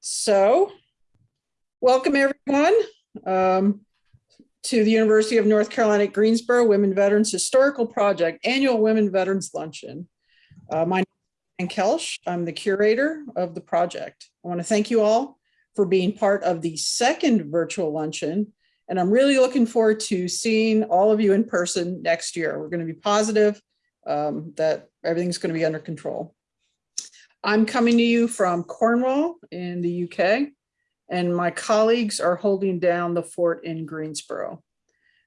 So, welcome everyone um, to the University of North Carolina Greensboro Women Veterans Historical Project Annual Women Veterans Luncheon. Uh, my name is Ann Koelsch. I'm the curator of the project. I want to thank you all for being part of the second virtual luncheon. And I'm really looking forward to seeing all of you in person next year. We're going to be positive um, that everything's going to be under control. I'm coming to you from Cornwall in the UK, and my colleagues are holding down the fort in Greensboro.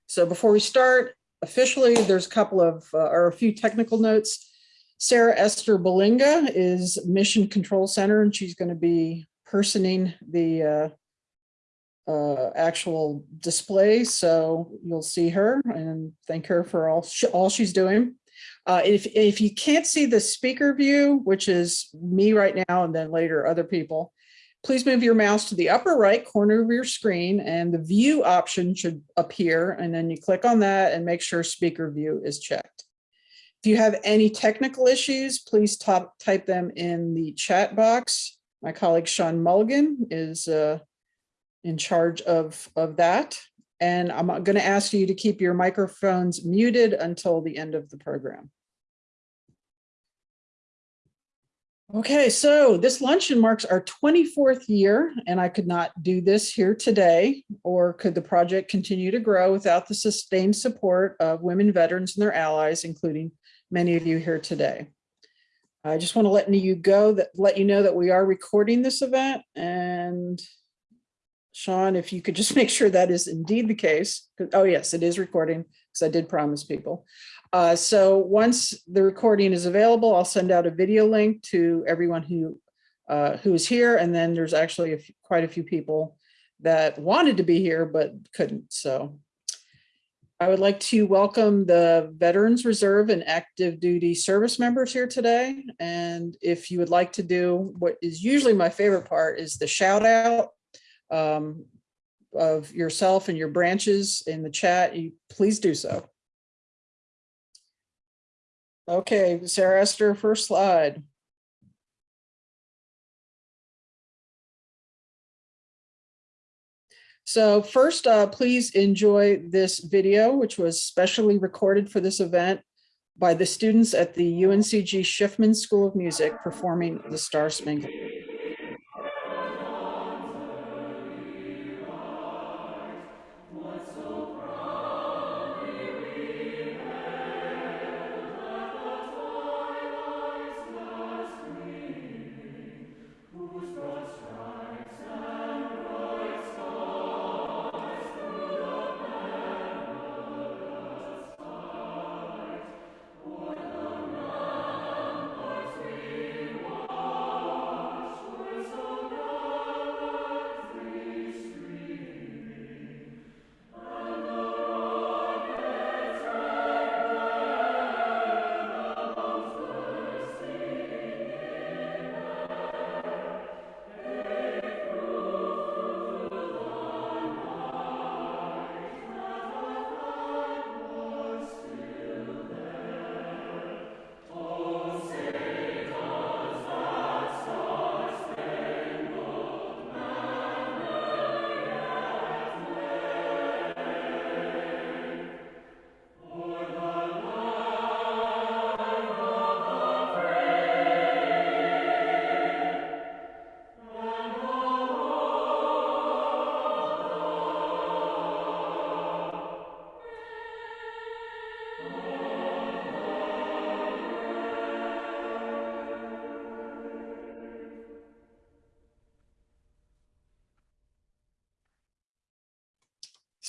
So before we start, officially, there's a couple of, uh, or a few technical notes. Sarah Esther Belinga is Mission Control Center, and she's going to be personing the uh, uh, actual display. So you'll see her and thank her for all, all she's doing. Uh, if, if you can't see the speaker view, which is me right now and then later other people, please move your mouse to the upper right corner of your screen and the view option should appear and then you click on that and make sure speaker view is checked. If you have any technical issues, please top, type them in the chat box. My colleague Sean Mulligan is uh, in charge of, of that. And I'm going to ask you to keep your microphones muted until the end of the program. Okay, so this luncheon marks our 24th year, and I could not do this here today, or could the project continue to grow without the sustained support of women veterans and their allies, including many of you here today. I just want to let you go that let you know that we are recording this event and Sean, if you could just make sure that is indeed the case. Oh, yes, it is recording because I did promise people. Uh, so once the recording is available, I'll send out a video link to everyone who uh, who is here. And then there's actually a quite a few people that wanted to be here but couldn't. So I would like to welcome the Veterans Reserve and active duty service members here today. And if you would like to do what is usually my favorite part is the shout out um, of yourself and your branches in the chat, you please do so. Okay, Sarah Esther, first slide. So first, uh, please enjoy this video, which was specially recorded for this event by the students at the UNCG Schiffman School of Music performing the Star Spangled.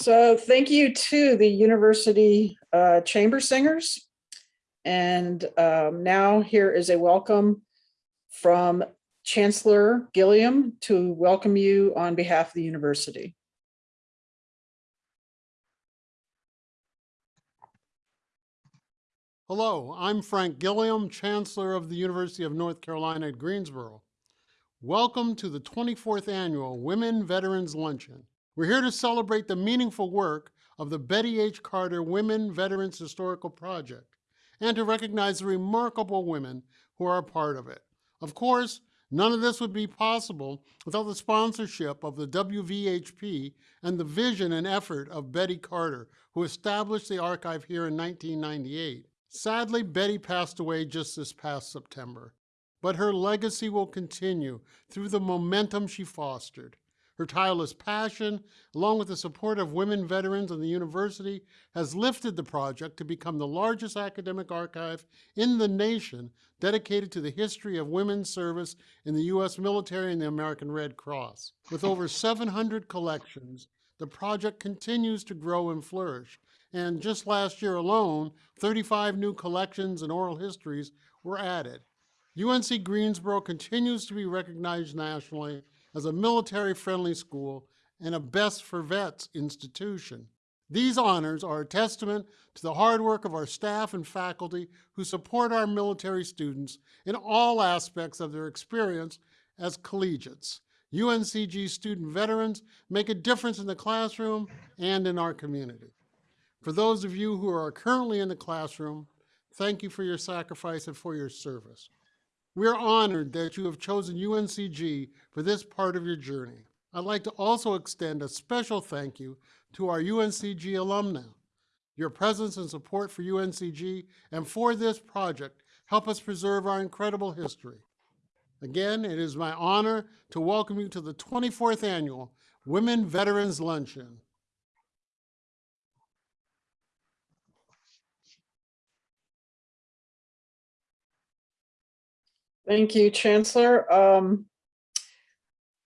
So thank you to the University uh, Chamber Singers. And um, now here is a welcome from Chancellor Gilliam to welcome you on behalf of the university. Hello, I'm Frank Gilliam, Chancellor of the University of North Carolina at Greensboro. Welcome to the 24th Annual Women Veterans Luncheon. We're here to celebrate the meaningful work of the Betty H. Carter Women Veterans Historical Project and to recognize the remarkable women who are a part of it. Of course, None of this would be possible without the sponsorship of the WVHP and the vision and effort of Betty Carter, who established the archive here in 1998. Sadly, Betty passed away just this past September, but her legacy will continue through the momentum she fostered. Her tireless passion, along with the support of women veterans and the university, has lifted the project to become the largest academic archive in the nation dedicated to the history of women's service in the U.S. military and the American Red Cross. With over 700 collections, the project continues to grow and flourish. And just last year alone, 35 new collections and oral histories were added. UNC Greensboro continues to be recognized nationally as a military-friendly school and a Best for Vets institution. These honors are a testament to the hard work of our staff and faculty who support our military students in all aspects of their experience as collegiates. UNCG student veterans make a difference in the classroom and in our community. For those of you who are currently in the classroom, thank you for your sacrifice and for your service. We are honored that you have chosen UNCG for this part of your journey. I'd like to also extend a special thank you to our UNCG alumni. Your presence and support for UNCG and for this project help us preserve our incredible history. Again, it is my honor to welcome you to the 24th Annual Women Veterans Luncheon. Thank you, Chancellor. Um,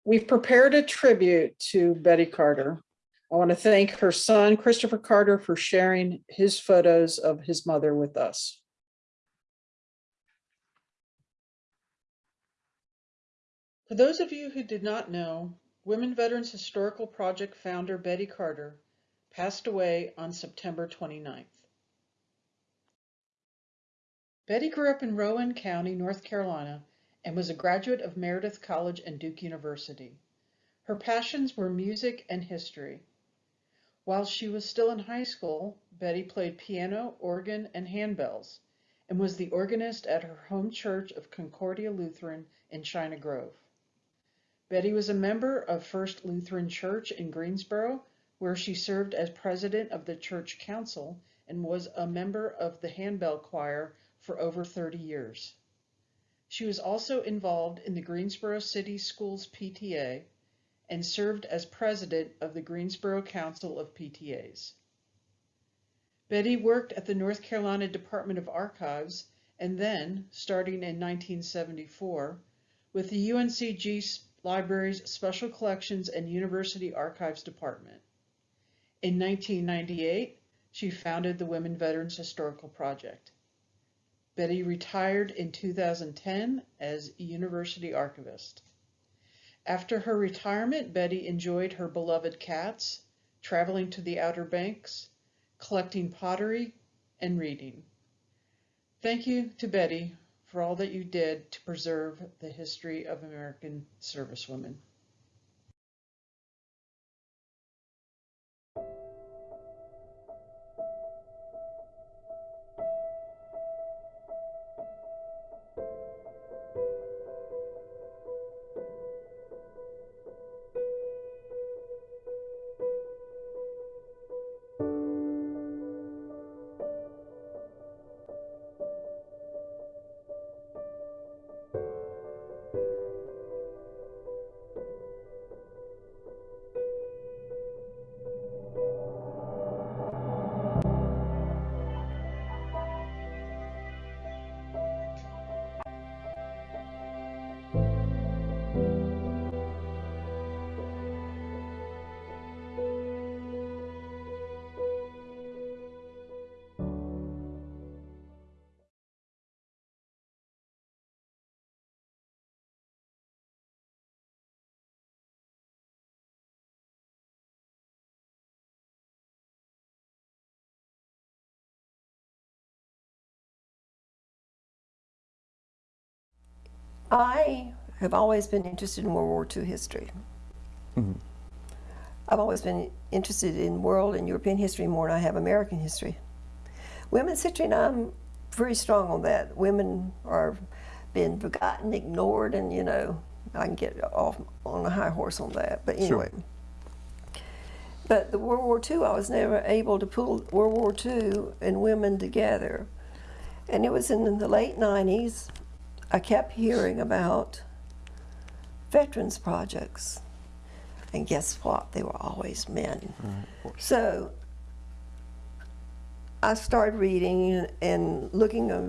We've prepared a tribute to Betty Carter. I want to thank her son, Christopher Carter, for sharing his photos of his mother with us. For those of you who did not know, Women Veterans Historical Project founder Betty Carter passed away on September 29th. Betty grew up in Rowan County, North Carolina, and was a graduate of Meredith College and Duke University. Her passions were music and history. While she was still in high school, Betty played piano, organ, and handbells, and was the organist at her home church of Concordia Lutheran in China Grove. Betty was a member of First Lutheran Church in Greensboro, where she served as president of the church council and was a member of the handbell choir for over 30 years. She was also involved in the Greensboro City Schools PTA and served as president of the Greensboro Council of PTAs. Betty worked at the North Carolina Department of Archives and then, starting in 1974, with the UNCG Library's Special Collections and University Archives Department. In 1998, she founded the Women Veterans Historical Project. Betty retired in 2010 as university archivist. After her retirement, Betty enjoyed her beloved cats, traveling to the Outer Banks, collecting pottery, and reading. Thank you to Betty for all that you did to preserve the history of American servicewomen. I have always been interested in World War II history. Mm-hmm. I've always been interested in world and European history more than I have American history. Women's history, and I'm very strong on that. Women are been forgotten, ignored, and you know, I can get off on a high horse on that. But anyway. But the World War II, I was never able to pull World War II and women together. And it was in the late 90s, I kept hearing about veterans projects. And guess what? They were always men. So I started reading and looking at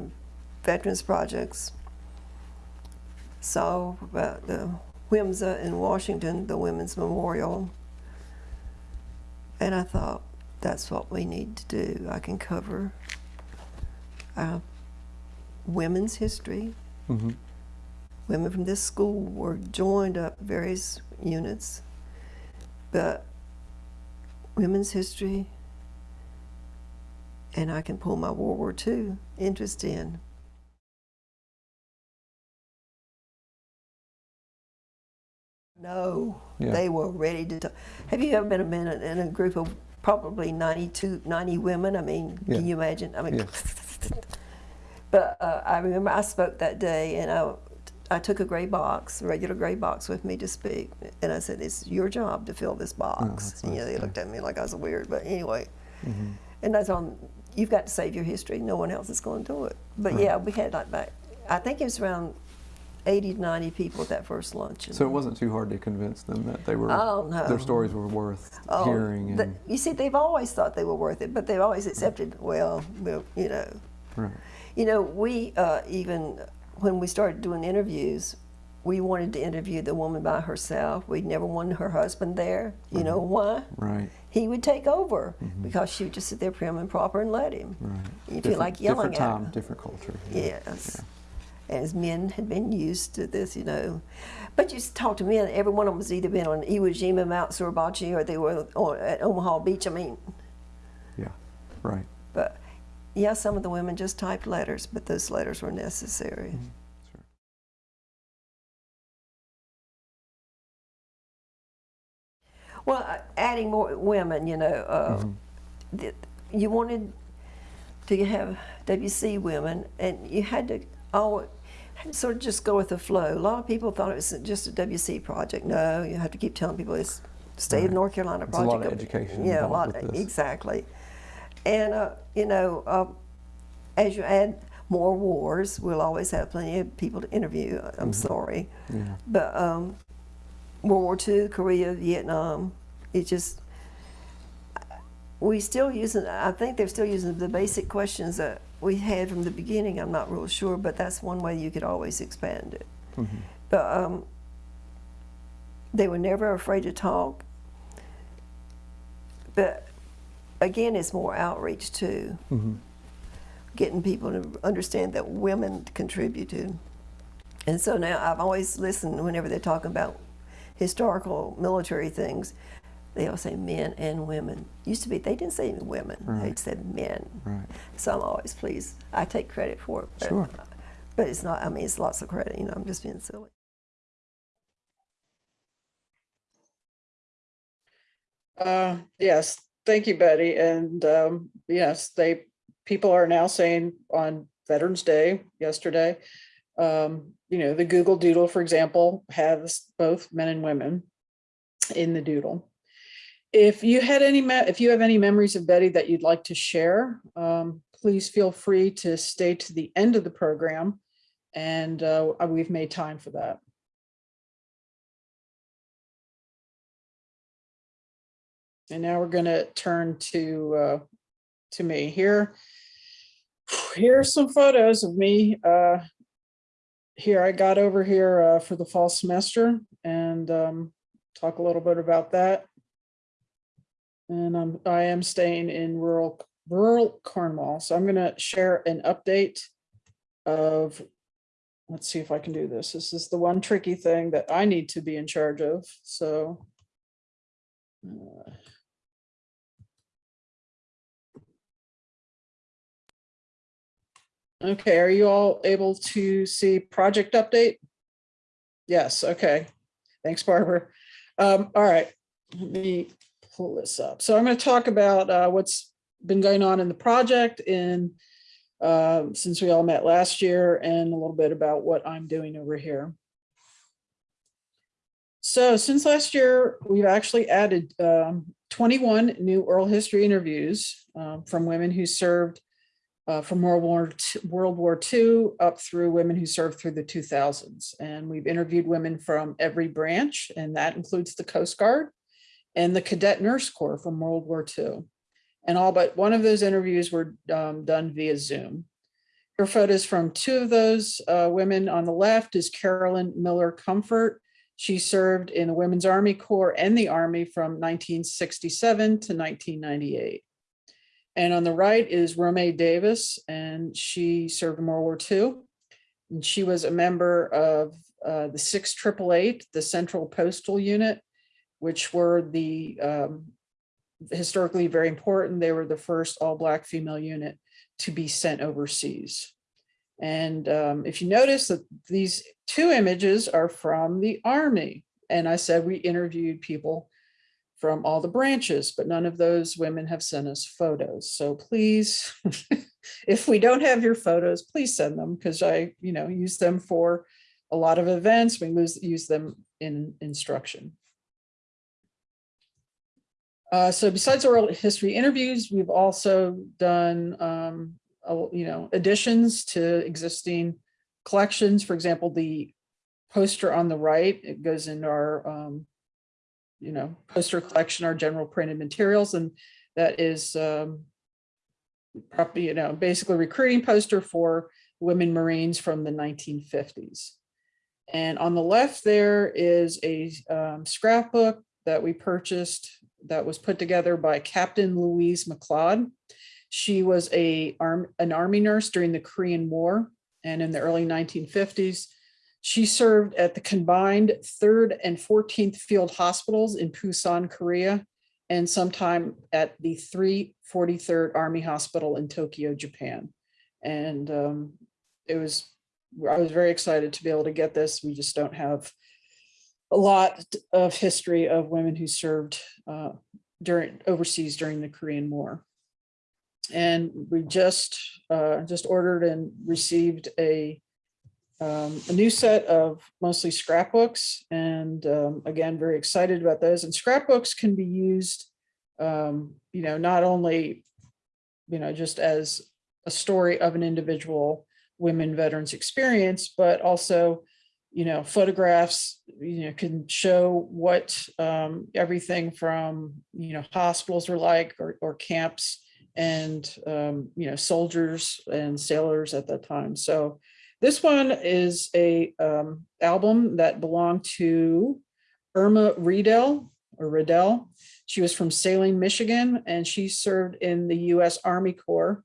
veterans projects. Saw about the WIMSA in Washington, the Women's Memorial. And I thought, that's what we need to do. I can cover uh, women's history. Mm-hmm. Women from this school were joined up various units, but women's history, and I can pull my World War II interest in. No, Yeah. they were ready to. talk. Have you ever been a minute in a group of probably 92, 90 women? I mean, Yeah. can you imagine? I mean, Yeah. but uh, I remember I spoke that day, and I, I took a gray box, a regular gray box, with me to speak, and I said, "It's your job to fill this box." Oh, and, you know, they looked at me like I was weird, but anyway. Mm-hmm. And that's on. You've got to save your history. No one else is going to do it. But yeah, we had like about, I think it was around 80 to 90 people at that first luncheon. So it wasn't too hard to convince them that they were Oh, no. their stories were worth Oh, hearing the- you see, they've always thought they were worth it, but they've always accepted. Well, well, you know, right. You know, we uh, even, when we started doing interviews, we wanted to interview the woman by herself. We'd never wanted her husband there. You know why? Right. He would take over because she would just sit there prim and proper and let him. Right. You feel like yelling different at time, her. different culture. Yes. As men had been used to this, you know. But you talk to men, every one of them has either been on Iwo Jima, Mount Suribachi, or they were on, at Omaha Beach. I mean, Yeah. Right. but yeah, some of the women just typed letters, but those letters were necessary. Sure. Well, uh, adding more women, you know, uh, Mm-hmm. th- you wanted to have WC women, and you had to to sort of just go with the flow. A lot of people thought it was just a WC project. No, you have to keep telling people it's state of North Carolina It's a lot project. of education Yeah, a lot exactly. And uh, you know, uh, as you add more wars, we'll always have plenty of people to interview. I'm sorry. Yeah. But um, World War II, Korea, Vietnam, it just, we still using, I think they're still using the basic questions that we had from the beginning. I'm not real sure, but that's one way you could always expand it. But um, they were never afraid to talk. But again, it's more outreach too. Getting people to understand that women contributed. And so now I've always listened whenever they're talking about historical military things, they all say men and women. Used to be, they didn't say women, they said men. Right. So I'm always pleased. I take credit for it. But, Sure. But it's not, I mean, it's lots of credit, you know, I'm just being silly. Uh, yes, thank you, Betty. And um, yes, they, people are now saying on Veterans Day yesterday, um, you know, the Google Doodle, for example, has both men and women in the doodle. If you had any, if you have any memories of Betty that you'd like to share, um, please feel free to stay to the end of the program. And uh, we've made time for that. And now we're gonna turn to, uh, to me here. Here are some photos of me. Uh, here I got over here, uh, for the fall semester and, um, talk a little bit about that. And I'm, I am staying in rural, rural Cornwall. So I'm gonna share an update of, let's see if I can do this. This is the one tricky thing that I need to be in charge of, so. uh, Okay, are you all able to see project update? Yes, okay. Thanks, Barbara. Um, all right, let me pull this up. So I'm going to talk about uh, what's been going on in the project in um, since we all met last year and a little bit about what I'm doing over here. So since last year, we've actually added um, 21 new oral history interviews um, from women who served uh, from World War II, World War II up through women who served through the 2000s. And we've interviewed women from every branch, and that includes the Coast Guard and the Cadet Nurse Corps from World War II. And all but one of those interviews were um, done via Zoom. Here photos from two of those uh, women. On the left is Carolyn Miller Comfort. She served in the Women's Army Corps and the Army from 1967 to 1998. And on the right is Romay Davis, and she served in World War II. And she was a member of uh, the 6888, the Central Postal Unit, which were the um, historically very important. They were the first all-Black female unit to be sent overseas. And um, if you notice that these two images are from the Army, and I said we interviewed people from all the branches, but none of those women have sent us photos. So please, if we don't have your photos, please send them because I, you know, use them for a lot of events. We lose, use them in instruction. Uh, so besides oral history interviews, we've also done, um, uh, you know, additions to existing collections. For example, the poster on the right, it goes into our, um, you know, poster collection, our general printed materials, and that is, um, probably, you know, basically recruiting poster for women Marines from the 1950s. And on the left there is a um, scrapbook that we purchased that was put together by Captain Louise McLeod. She was a arm, an army nurse during the Korean War and in the early 1950s. She served at the combined 3rd and 14th Field Hospitals in Busan, Korea, and sometime at the 343rd Army Hospital in Tokyo, Japan. And um, it was, I was very excited to be able to get this. We just don't have a lot of history of women who served uh, during overseas during the Korean War. And we just uh, just ordered and received a um, a new set of mostly scrapbooks, and um, again, very excited about those. And scrapbooks can be used, um, you know, not only, you know, just as a story of an individual women veterans experience, but also you know, photographs, you know, can show what um, everything from, you know, hospitals are like or, or camps and, um, you know, soldiers and sailors at that time. So this one is a um, album that belonged to Irma Riedel or Riddell. She was from Saline, Michigan, and she served in the U.S. Army Corps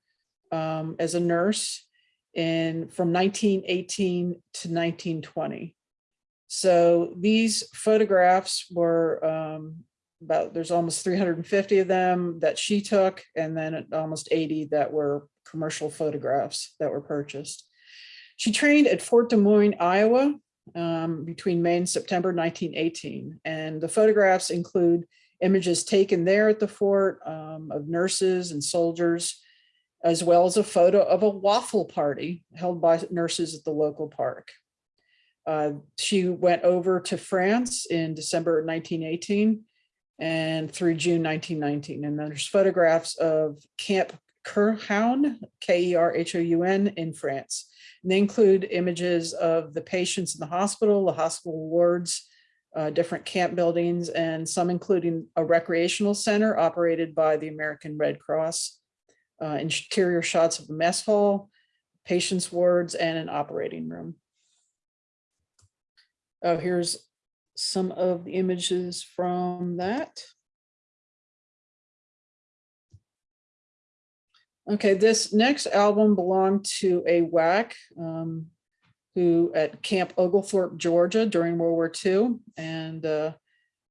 um, as a nurse in from 1918 to 1920. So these photographs were um, about, there's almost 350 of them that she took, and then almost 80 that were commercial photographs that were purchased. She trained at Fort Des Moines, Iowa, um, between May and September 1918. And the photographs include images taken there at the fort um, of nurses and soldiers, as well as a photo of a waffle party held by nurses at the local park. Uh, she went over to France in December 1918 and through June 1919. And there's photographs of Camp Kerhoun, K-E-R-H-O-U-N in France. And they include images of the patients in the hospital, the hospital wards, uh, different camp buildings, and some including a recreational center operated by the American Red Cross uh, interior shots of the mess hall, patients wards, and an operating room. Oh, here's some of the images from that. Okay, this next album belonged to a WAC um, who at Camp Oglethorpe, Georgia during World War II. And uh,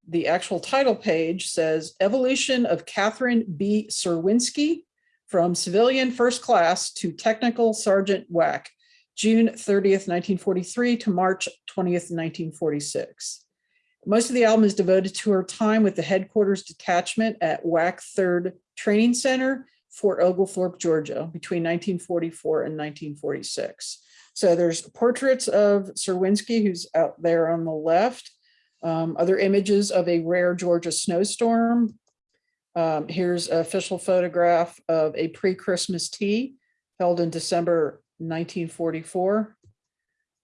the actual title page says Evolution of Catherine B. Serwinski, from civilian first class to technical sergeant WAC, June 30th, 1943 to March 20th, 1946. Most of the album is devoted to her time with the headquarters detachment at WAC 3rd Training Center Fort Oglethorpe, Georgia, between 1944 and 1946. So there's portraits of Serwinski, who's out there on the left. Um, other images of a rare Georgia snowstorm. Um, here's an official photograph of a pre-Christmas tea held in December 1944.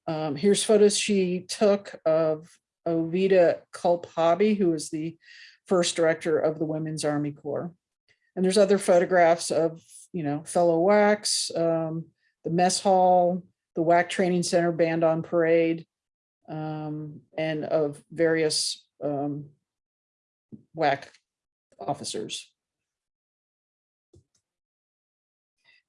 Um, here's photos she took of Oveta Culp Hobby, who was the first director of the Women's Army Corps. And there's other photographs of, you know, fellow WACs, um, the mess hall, the WAC Training Center Band on Parade, um, and of various um, WAC officers.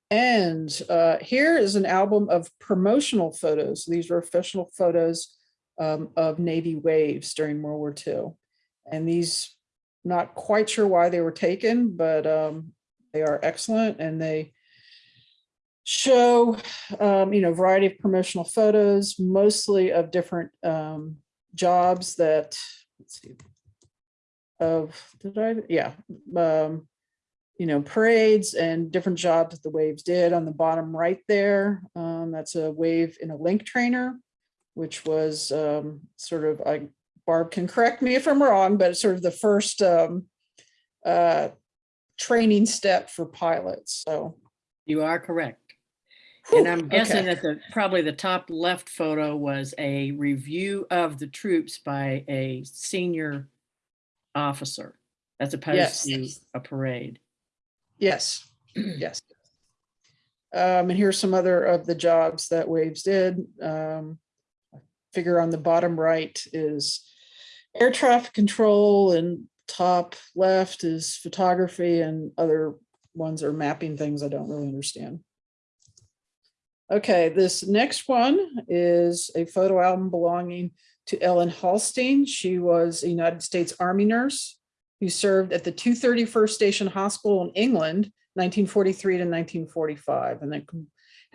And uh, here is an album of promotional photos. These were official photos um, of Navy waves during World War II. And these, not quite sure why they were taken, but um, they are excellent and they show, um, you know, variety of promotional photos, mostly of different um, jobs that, let's see, of, did I, yeah, um, you know, parades and different jobs that the waves did on the bottom right there. Um, that's a wave in a link trainer, which was um, sort of, I, Barb can correct me if I'm wrong, but it's sort of the first um, uh, training step for pilots. So, You are correct. whew, And I'm guessing okay. that the, probably the top left photo was a review of the troops by a senior officer as opposed Yes. to a parade. Yes, yes. Um, and here's some other of the jobs that Waves did. Um, figure on the bottom right is air traffic control and top left is photography and other ones are mapping things I don't really understand. Okay, this next one is a photo album belonging to Ellen Hallstein. She was a United States Army nurse who served at the 231st Station Hospital in England, 1943 to 1945, and then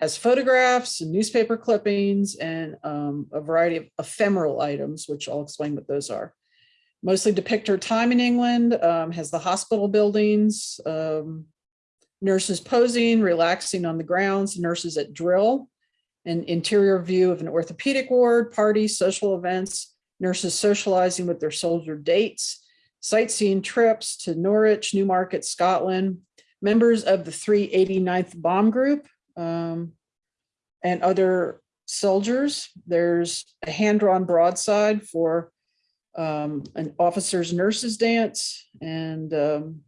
has photographs and newspaper clippings and um, a variety of ephemeral items, which I'll explain what those are. Mostly depict her time in England, um, has the hospital buildings, um, nurses posing, relaxing on the grounds, nurses at drill, an interior view of an orthopedic ward, parties, social events, nurses socializing with their soldier dates, sightseeing trips to Norwich, Newmarket, Scotland, members of the 389th Bomb Group, um, and other soldiers. There's a hand-drawn broadside for um, an officer's nurses dance and um,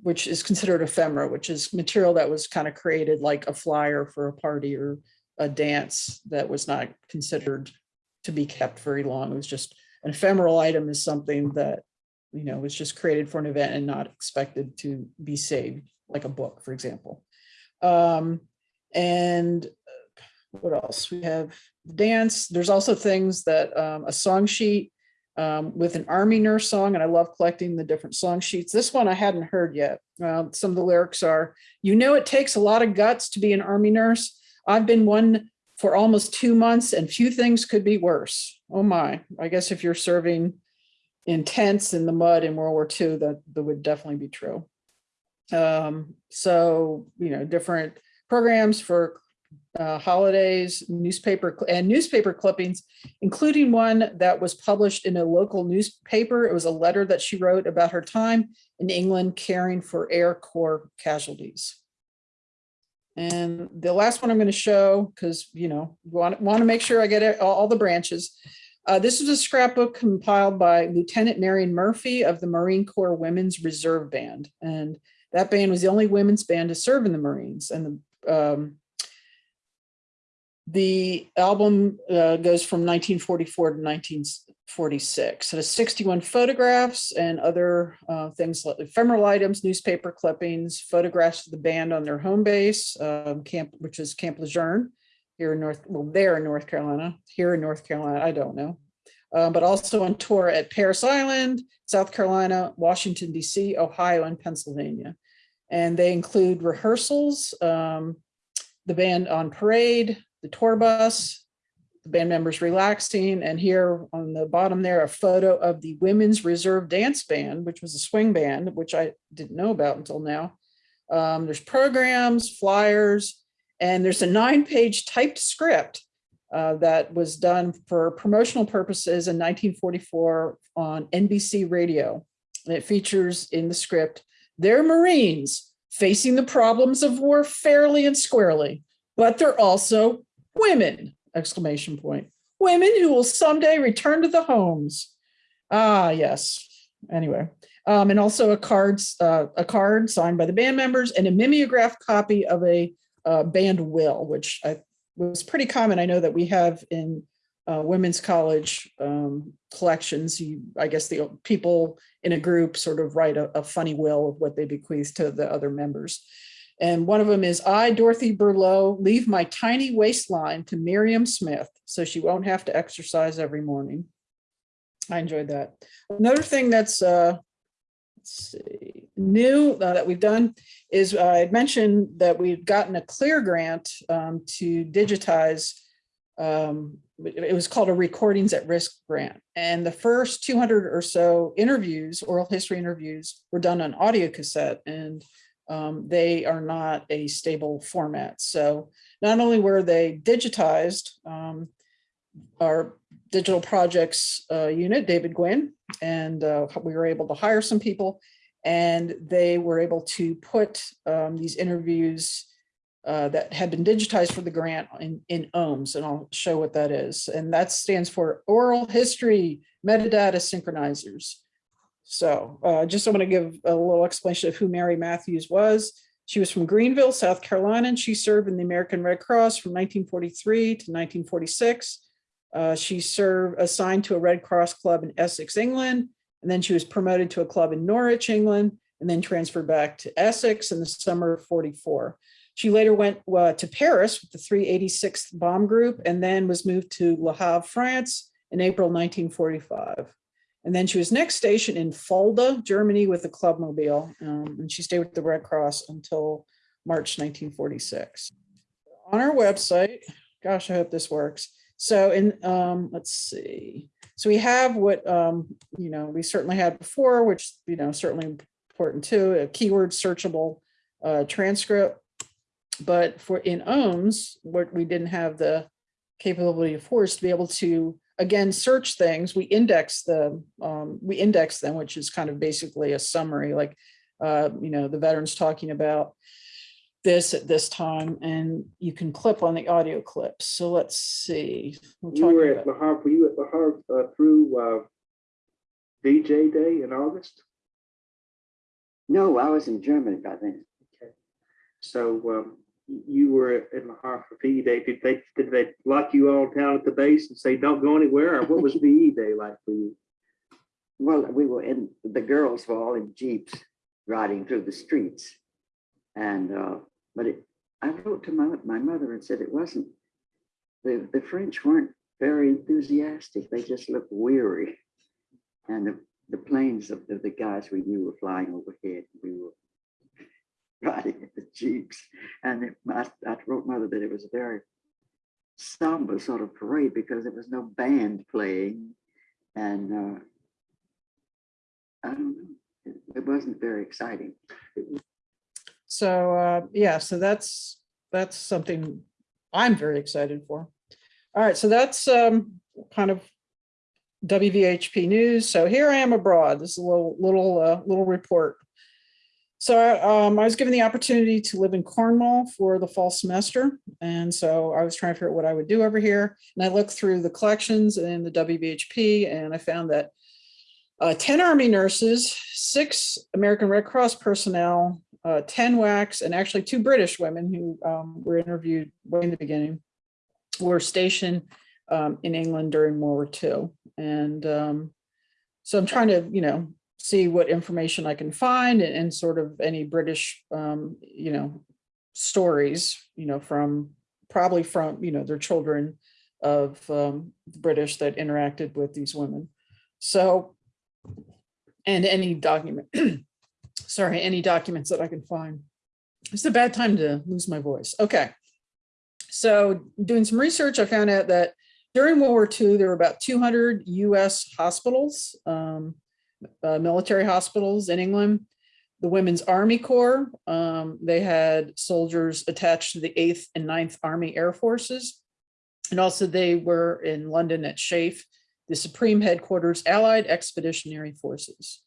which is considered ephemera, which is material that was kind of created like a flyer for a party or a dance that was not considered to be kept very long. It was just an ephemeral item is something that, you know, was just created for an event and not expected to be saved, like a book, for example. Um, and uh, what else? We have dance. There's also things that um, a song sheet um, with an army nurse song, and I love collecting the different song sheets. This one I hadn't heard yet. Uh, some of the lyrics are, you know, it takes a lot of guts to be an army nurse. I've been one for almost two months and few things could be worse. Oh my, I guess if you're serving in tents in the mud in World War II, that, that would definitely be true. Um, so, you know, different programs for uh, holidays, newspaper and newspaper clippings, including one that was published in a local newspaper. It was a letter that she wrote about her time in England caring for Air Corps casualties. And the last one I'm going to show, because, you know, want, want to make sure I get it, all, all the branches. Uh, this is a scrapbook compiled by Lieutenant Marion Murphy of the Marine Corps Women's Reserve Band. And that band was the only women's band to serve in the Marines. And the, um, the album uh, goes from 1944 to 1946. It has 61 photographs and other uh, things like ephemeral items, newspaper clippings, photographs of the band on their home base, um, camp, which is Camp Lejeune here in North, well, there in North Carolina, here in North Carolina, I don't know. Uh, but also on tour at Parris Island, South Carolina, Washington, DC, Ohio, and Pennsylvania. And they include rehearsals, um, the band on parade, the tour bus, the band members relaxing, and here on the bottom there, a photo of the Women's Reserve Dance Band, which was a swing band, which I didn't know about until now, Um, there's programs, flyers, and there's a nine-page typed script uh, that was done for promotional purposes in 1944 on NBC radio. And it features in the script, they're Marines facing the problems of war fairly and squarely, but they're also women, exclamation point. Women who will someday return to the homes. Ah, yes. Anyway, um, and also a cards, uh, a card signed by the band members and a mimeographed copy of a uh, band will, which I, was pretty common. I know that we have in uh, women's college um, collections. You, I guess the people in a group sort of write a, a funny will of what they bequeath to the other members. And one of them is I, Dorothy Burlow, leave my tiny waistline to Miriam Smith so she won't have to exercise every morning. I enjoyed that. Another thing that's uh, let's see, new uh, that we've done is uh, I mentioned that we've gotten a CLIR grant um, to digitize. Um, it was called a Recordings at Risk grant. And the first 200 or so interviews, oral history interviews, were done on audio cassette and um, they are not a stable format. So not only were they digitized, um, our digital projects uh, unit, David Gwynn, and uh, we were able to hire some people and they were able to put um, these interviews uh, that had been digitized for the grant in, in OHMS, and I'll show what that is. And that stands for Oral History Metadata Synchronizers. So uh, just I want to give a little explanation of who Mary Matthews was. She was from Greenville, South Carolina, and she served in the American Red Cross from 1943 to 1946. Uh, she served assigned to a Red Cross club in Essex, England, and then she was promoted to a club in Norwich, England, and then transferred back to Essex in the summer of 44. She later went uh, to Paris with the 386th Bomb Group and then was moved to Le Havre, France in April 1945. And then she was next stationed in Fulda, Germany with the Club Mobile. Um, and she stayed with the Red Cross until March 1946. On our website, gosh, I hope this works. So in, um, let's see. So we have what, um, you know, we certainly had before, which, you know, certainly important too, a keyword searchable uh, transcript. But for in OHMS, what we didn't have the capability of force to be able to, again, search things. We index the, um, we index them, which is kind of basically a summary, like, uh, you know, the veterans talking about this at this time, and you can clip on the audio clips. So let's see. We're You were at about- La you La uh, through uh, VJ Day in August? No, I was in Germany by then. Okay. So um, you were in La Havre for VE Day. Did they, did they lock you all down at the base and say, don't go anywhere? Or what was VE Day like for you? Well, we were in, the girls were all in Jeeps riding through the streets. And, uh, but it, I wrote to my, my mother and said it wasn't, the, the French weren't very enthusiastic. They just looked weary. And the, the planes of the, the guys we knew were flying overhead. We were riding in the Jeeps. And it, I, I wrote mother that it was a very somber sort of parade because there was no band playing. And uh, I don't know, it, it wasn't very exciting. So, uh, yeah, so that's, that's something I'm very excited for. All right, so that's, um, kind of WVHP news. So here I am abroad. This is a little, little, uh, little report. So, um, I was given the opportunity to live in Cornwall for the fall semester. And so I was trying to figure out what I would do over here. And I looked through the collections in the WVHP and I found that uh, 10 Army nurses, six American Red Cross personnel, uh, 10 WACs, and actually two British women who um, were interviewed way in the beginning were stationed um, in England during World War II. And um, so I'm trying to, you know, see what information I can find and, and sort of any British, um, you know, stories, you know, from probably from, you know, their children of um, the British that interacted with these women. So, and any document, sorry, any documents that I can find. It's a bad time to lose my voice. Okay. So doing some research, I found out that during World War II, there were about 200 US hospitals, um, uh, military hospitals in England. the Women's Army Corps. Um, they had soldiers attached to the 8th and 9th Army Air Forces. And also they were in London at SHAEF, the Supreme Headquarters Allied Expeditionary Forces.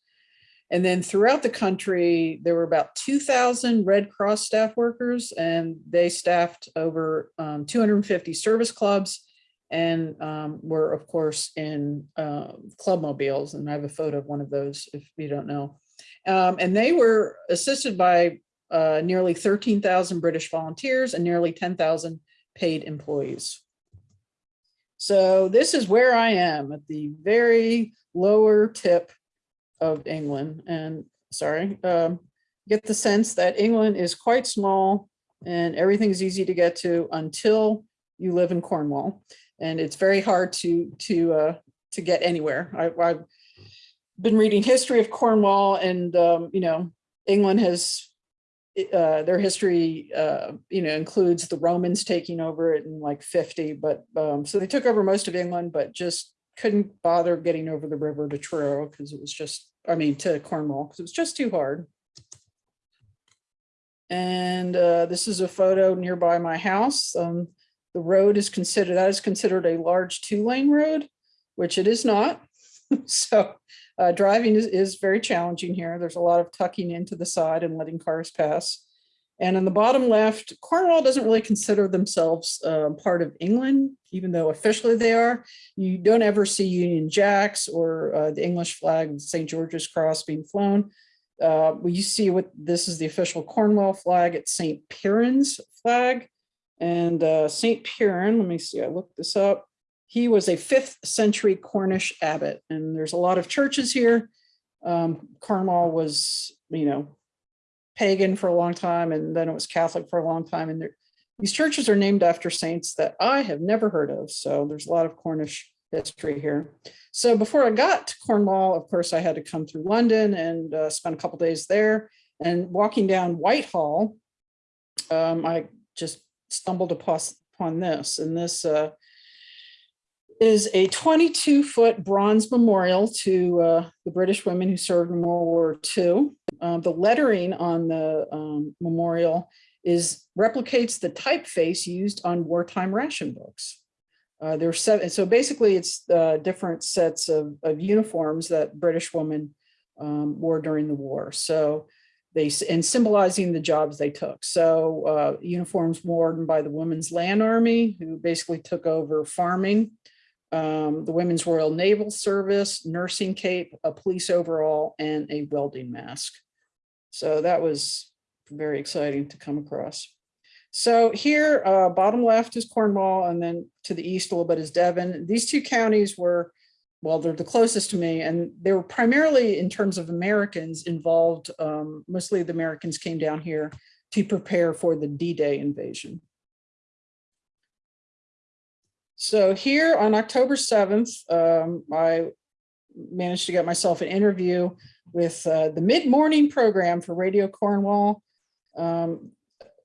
And then throughout the country, there were about 2,000 Red Cross staff workers, and they staffed over um, 250 service clubs and um, were, of course, in uh, club mobiles. And I have a photo of one of those if you don't know. Um, and they were assisted by uh, nearly 13,000 British volunteers and nearly 10,000 paid employees. So this is where I am at the very lower tip of England. And sorry, um, get the sense that England is quite small and everything's easy to get to until you live in Cornwall. And it's very hard to to uh, to get anywhere. I, I've been reading history of Cornwall and, um, you know, England has uh, their history, uh, you know, includes the Romans taking over it in like 50, but um, so they took over most of England, but just couldn't bother getting over the river to Truro because it was just, I mean, to Cornwall because it was just too hard. And uh, this is a photo nearby my house. Um, the road is considered, that is considered a large two lane road, which it is not. so uh, driving is, is very challenging here. There's a lot of tucking into the side and letting cars pass. And in the bottom left, Cornwall doesn't really consider themselves uh, part of England, even though officially they are. You don't ever see Union Jacks or uh, the English flag, St. George's Cross being flown. Uh, you see what this is the official Cornwall flag. It's St. Piran's flag. And uh, St. Piran, let me see, I looked this up. He was a fifth century Cornish abbot, and there's a lot of churches here. Um, Cornwall was, you know, pagan for a long time, and then it was Catholic for a long time. And these churches are named after saints that I have never heard of. So there's a lot of Cornish history here. So before I got to Cornwall, of course, I had to come through London and uh, spend a couple days there. And walking down Whitehall, um, I just stumbled upon, upon this. And this uh, is a 22 foot bronze memorial to uh, the British women who served in World War II. Uh, the lettering on the um, memorial is replicates the typeface used on wartime ration books. Uh, there's seven, so basically it's uh, different sets of, of uniforms that British women um, wore during the war. So they, and symbolizing the jobs they took. So uh, uniforms worn by the Women's Land Army, who basically took over farming, um, the Women's Royal Naval Service, nursing cape, a police overall, and a welding mask. So that was very exciting to come across. So here, uh, bottom left is Cornwall, and then to the east a little bit is Devon. These two counties were, well, they're the closest to me, and they were primarily in terms of Americans involved. Um, mostly the Americans came down here to prepare for the D-Day invasion. So here on October 7th, um, I managed to get myself an interview with uh, the mid-morning program for Radio Cornwall. Um,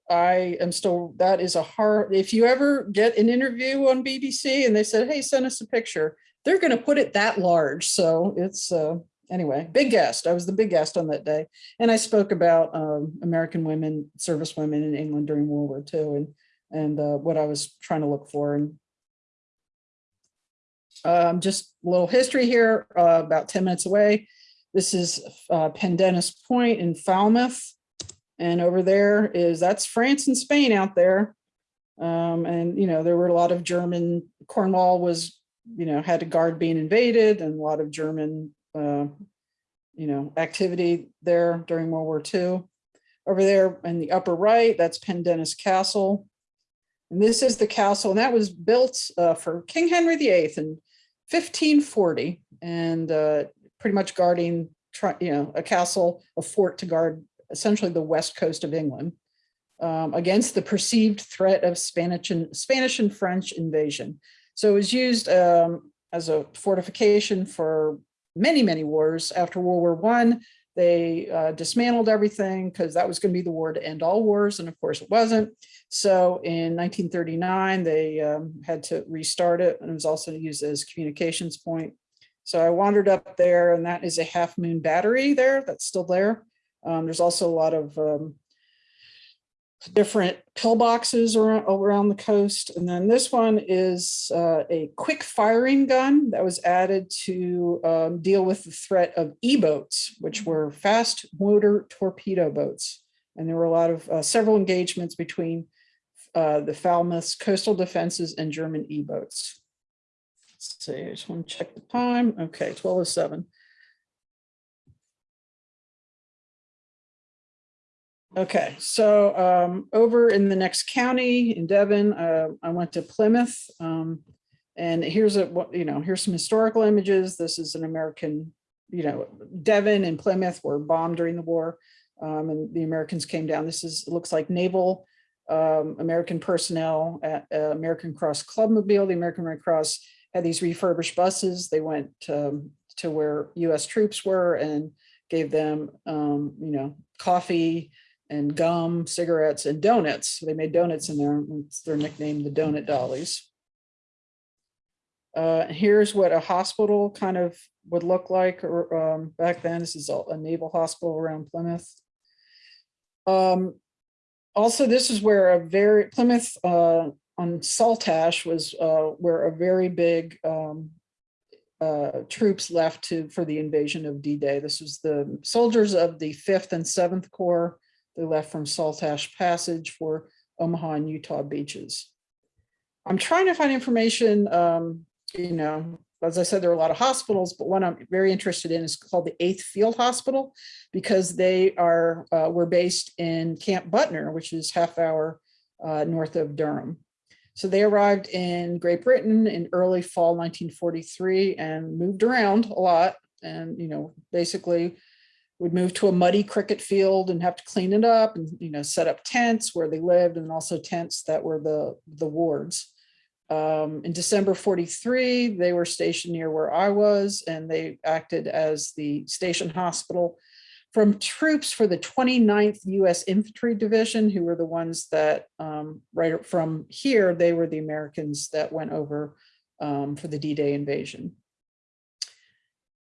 I am still, that is a hard, if you ever get an interview on BBC and they said, hey, send us a picture, they're going to put it that large. So it's, uh, anyway, big guest. I was the big guest on that day. And I spoke about um, American women, service women in England during World War II and, and uh, what I was trying to look for. And um, just a little history here, uh, about 10 minutes away. This is uh, Pendennis Point in Falmouth. And over there is, that's France and Spain out there. Um, and, you know, there were a lot of German, Cornwall was, you know, had to guard being invaded and a lot of German, uh, you know, activity there during World War II. Over there in the upper right, that's Pendennis Castle. And this is the castle, and that was built uh, for King Henry VIII in 1540, and uh, pretty much guarding, you know, a castle, a fort to guard essentially the west coast of England um, against the perceived threat of Spanish and Spanish and French invasion. So it was used um, as a fortification for many, many wars. After World War One, they uh, dismantled everything because that was going to be the war to end all wars. And of course it wasn't. So in 1939, they um, had to restart it and it was also used as communications point. So I wandered up there and that is a half moon battery there that's still there. Um, there's also a lot of um, different pillboxes around, around the coast. And then this one is uh, a quick firing gun that was added to um, deal with the threat of E-boats, which were fast motor torpedo boats. And there were a lot of uh, several engagements between uh, the Falmouth's coastal defenses and German E-boats. See, I just want to check the time. Okay, 1207. Okay, so um, over in the next county in Devon, uh, I went to Plymouth. um, And here's a, you know, here's some historical images. This is an American, you know, Devon and Plymouth were bombed during the war. um, And the Americans came down. This is, looks like naval um, American personnel at uh, American Cross Clubmobile. The American Red Cross had these refurbished buses. They went um, to where US troops were and gave them, um, you know, coffee, and gum, cigarettes, and donuts. They made donuts in there. It's their nickname, the Donut Dollies. Uh, here's what a hospital kind of would look like or, um, back then. This is a a naval hospital around Plymouth. Um, also, this is where a very Plymouth uh, on Saltash was uh, where a very big um, uh, troops left to for the invasion of D-Day. This was the soldiers of the 5th and 7th Corps they left from Saltash Passage for Omaha and Utah beaches. I'm trying to find information, um, you know, as I said, there are a lot of hospitals, but one I'm very interested in is called the Eighth Field Hospital because they are, uh, were based in Camp Butner, which is half hour uh, north of Durham. So they arrived in Great Britain in early fall 1943 and moved around a lot and, you know, basically would move to a muddy cricket field and have to clean it up and, you know, set up tents where they lived and also tents that were the, the wards. Um, in December 43, they were stationed near where I was and they acted as the station hospital from troops for the 29th US Infantry Division, who were the ones that um, right from here, they were the Americans that went over um, for the D-Day invasion.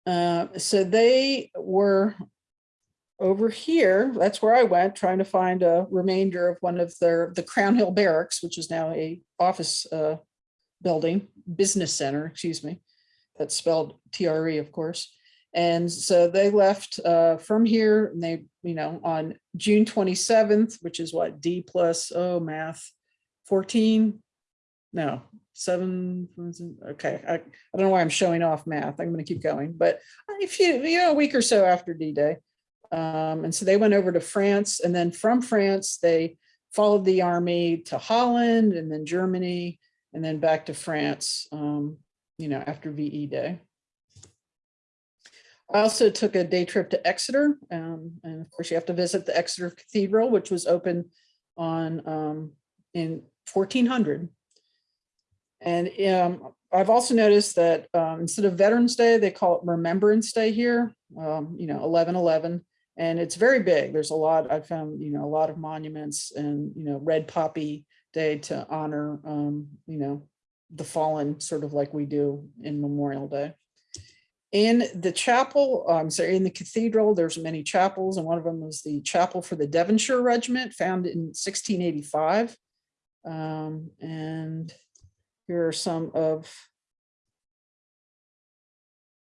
Uh, so they were over here, that's where I went, trying to find a remainder of one of their, the Crown Hill Barracks, which is now a office uh, building, business center, excuse me. That's spelled TRE, of course. And so they left uh, from here and they, you know, on June 27th, which is what, D plus, oh, math, 14? No, seven, okay. I, I don't know why I'm showing off math. I'm going to keep going. But if you, you know, a week or so after D-Day, um, and so they went over to France and then from France, they followed the army to Holland and then Germany and then back to France, um, you know, after VE Day. I also took a day trip to Exeter. Um, and of course you have to visit the Exeter Cathedral, which was open on um, in 1400. And um, I've also noticed that um, instead of Veterans Day, they call it Remembrance Day here, um, you know, 1111 and it's very big. There's a lot, I found, you know, a lot of monuments and, you know, red poppy day to honor, um, you know, the fallen sort of like we do in Memorial Day. In the chapel, I'm sorry, in the cathedral, there's many chapels and one of them was the chapel for the Devonshire Regiment found in 1685. Um, and here are some of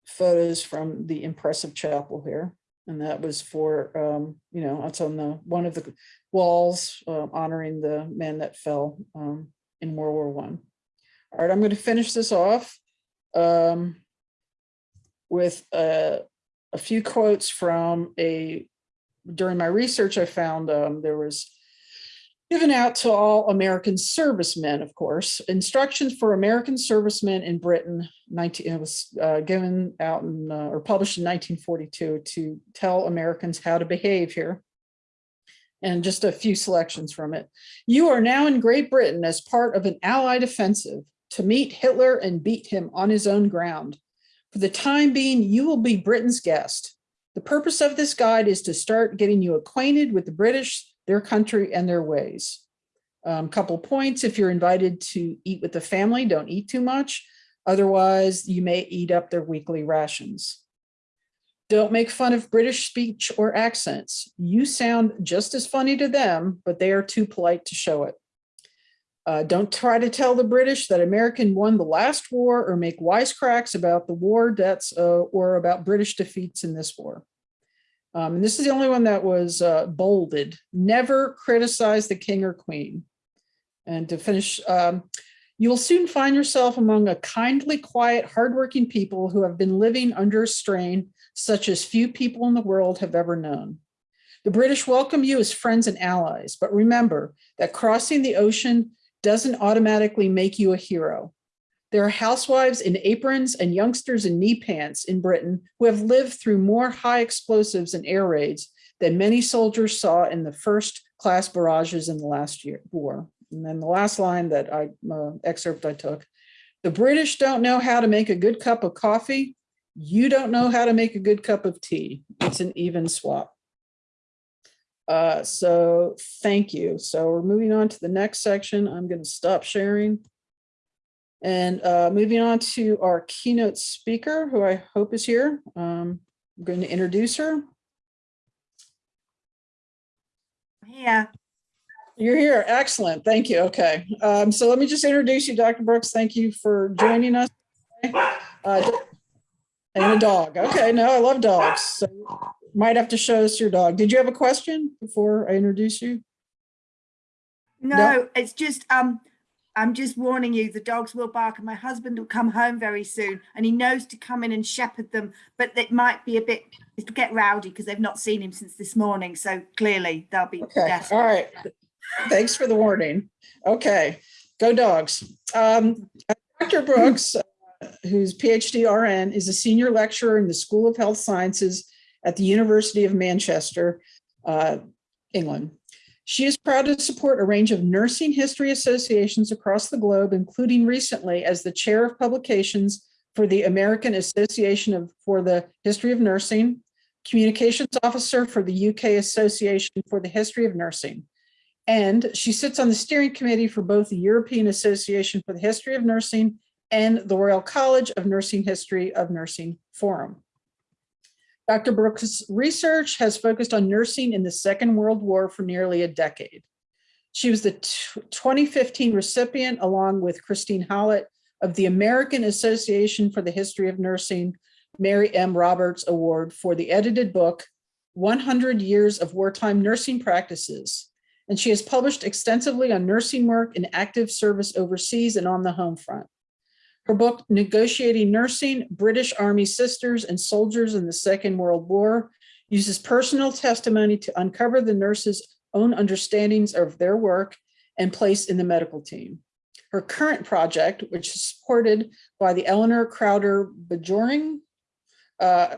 photos from the impressive chapel here. And that was for, um, you know, it's on the one of the walls uh, honoring the men that fell um, in World War One. All right, I'm going to finish this off um, with a, a few quotes from a, during my research, I found um, there was given out to all American servicemen, of course, instructions for American servicemen in Britain, 19, it was uh, given out in, uh, or published in 1942 to tell Americans how to behave here. And just a few selections from it. You are now in Great Britain as part of an Allied offensive to meet Hitler and beat him on his own ground. For the time being, you will be Britain's guest. The purpose of this guide is to start getting you acquainted with the British their country and their ways. Um, couple points, if you're invited to eat with the family, don't eat too much. Otherwise, you may eat up their weekly rations. Don't make fun of British speech or accents. You sound just as funny to them, but they are too polite to show it. Uh, don't try to tell the British that American won the last war or make wisecracks about the war debts uh, or about British defeats in this war. Um, and this is the only one that was uh, bolded. Never criticize the king or queen. And to finish, um, you will soon find yourself among a kindly, quiet, hardworking people who have been living under a strain such as few people in the world have ever known. The British welcome you as friends and allies, but remember that crossing the ocean doesn't automatically make you a hero. There are housewives in aprons and youngsters in knee pants in Britain who have lived through more high explosives and air raids than many soldiers saw in the first class barrages in the last year war. And then the last line that I uh, excerpt I took, the British don't know how to make a good cup of coffee. You don't know how to make a good cup of tea. It's an even swap. Uh, so thank you. So we're moving on to the next section. I'm going to stop sharing. And uh, moving on to our keynote speaker, who I hope is here. Um, I'm going to introduce her. Yeah. You're here. Excellent. Thank you. Okay. Um, so let me just introduce you, Dr. Brooks. Thank you for joining us. Uh, and a dog. Okay. No, I love dogs. So might have to show us your dog. Did you have a question before I introduce you? No, No. it's just um I'm just warning you, the dogs will bark and my husband will come home very soon and he knows to come in and shepherd them, but it might be a bit it'll get rowdy because they've not seen him since this morning. So clearly they'll be Okay. desperate. All right. Thanks for the warning. Okay. Go dogs. Um, Dr. Brooks, uh, whose PhD RN is a senior lecturer in the School of Health Sciences at the University of Manchester, uh, England. She is proud to support a range of nursing history associations across the globe, including recently as the chair of publications for the American Association of for the History of Nursing, communications officer for the UK Association for the History of Nursing. And she sits on the steering committee for both the European Association for the History of Nursing and the Royal College of Nursing History of Nursing Forum. Dr. Brooks' research has focused on nursing in the Second World War for nearly a decade. She was the 2015 recipient, along with Christine Hallett, of the American Association for the History of Nursing Mary M. Roberts Award for the edited book, 100 Years of Wartime Nursing Practices. And she has published extensively on nursing work in active service overseas and on the home front. Her book, Negotiating Nursing, British Army Sisters and Soldiers in the Second World War, uses personal testimony to uncover the nurses' own understandings of their work and place in the medical team. Her current project, which is supported by the Eleanor Crowder Bjoring, uh,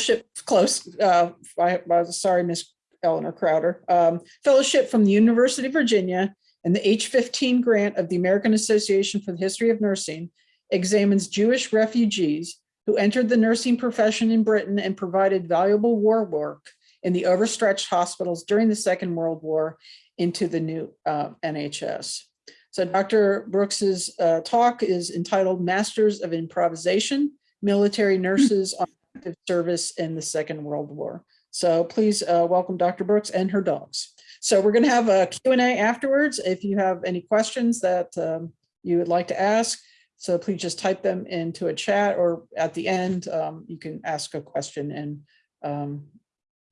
ship close, uh, I, I was sorry, Miss Eleanor Crowder, um, fellowship from the University of Virginia and the H15 grant of the American Association for the History of Nursing examines Jewish refugees who entered the nursing profession in Britain and provided valuable war work in the overstretched hospitals during the Second World War into the new uh, NHS. So Dr. Brooks's uh, talk is entitled Masters of Improvisation, Military Nurses on Active Service in the Second World War. So please uh, welcome Dr. Brooks and her dogs. So we're going to have a Q&A afterwards. If you have any questions that um, you would like to ask, so please just type them into a chat or at the end, um, you can ask a question and um,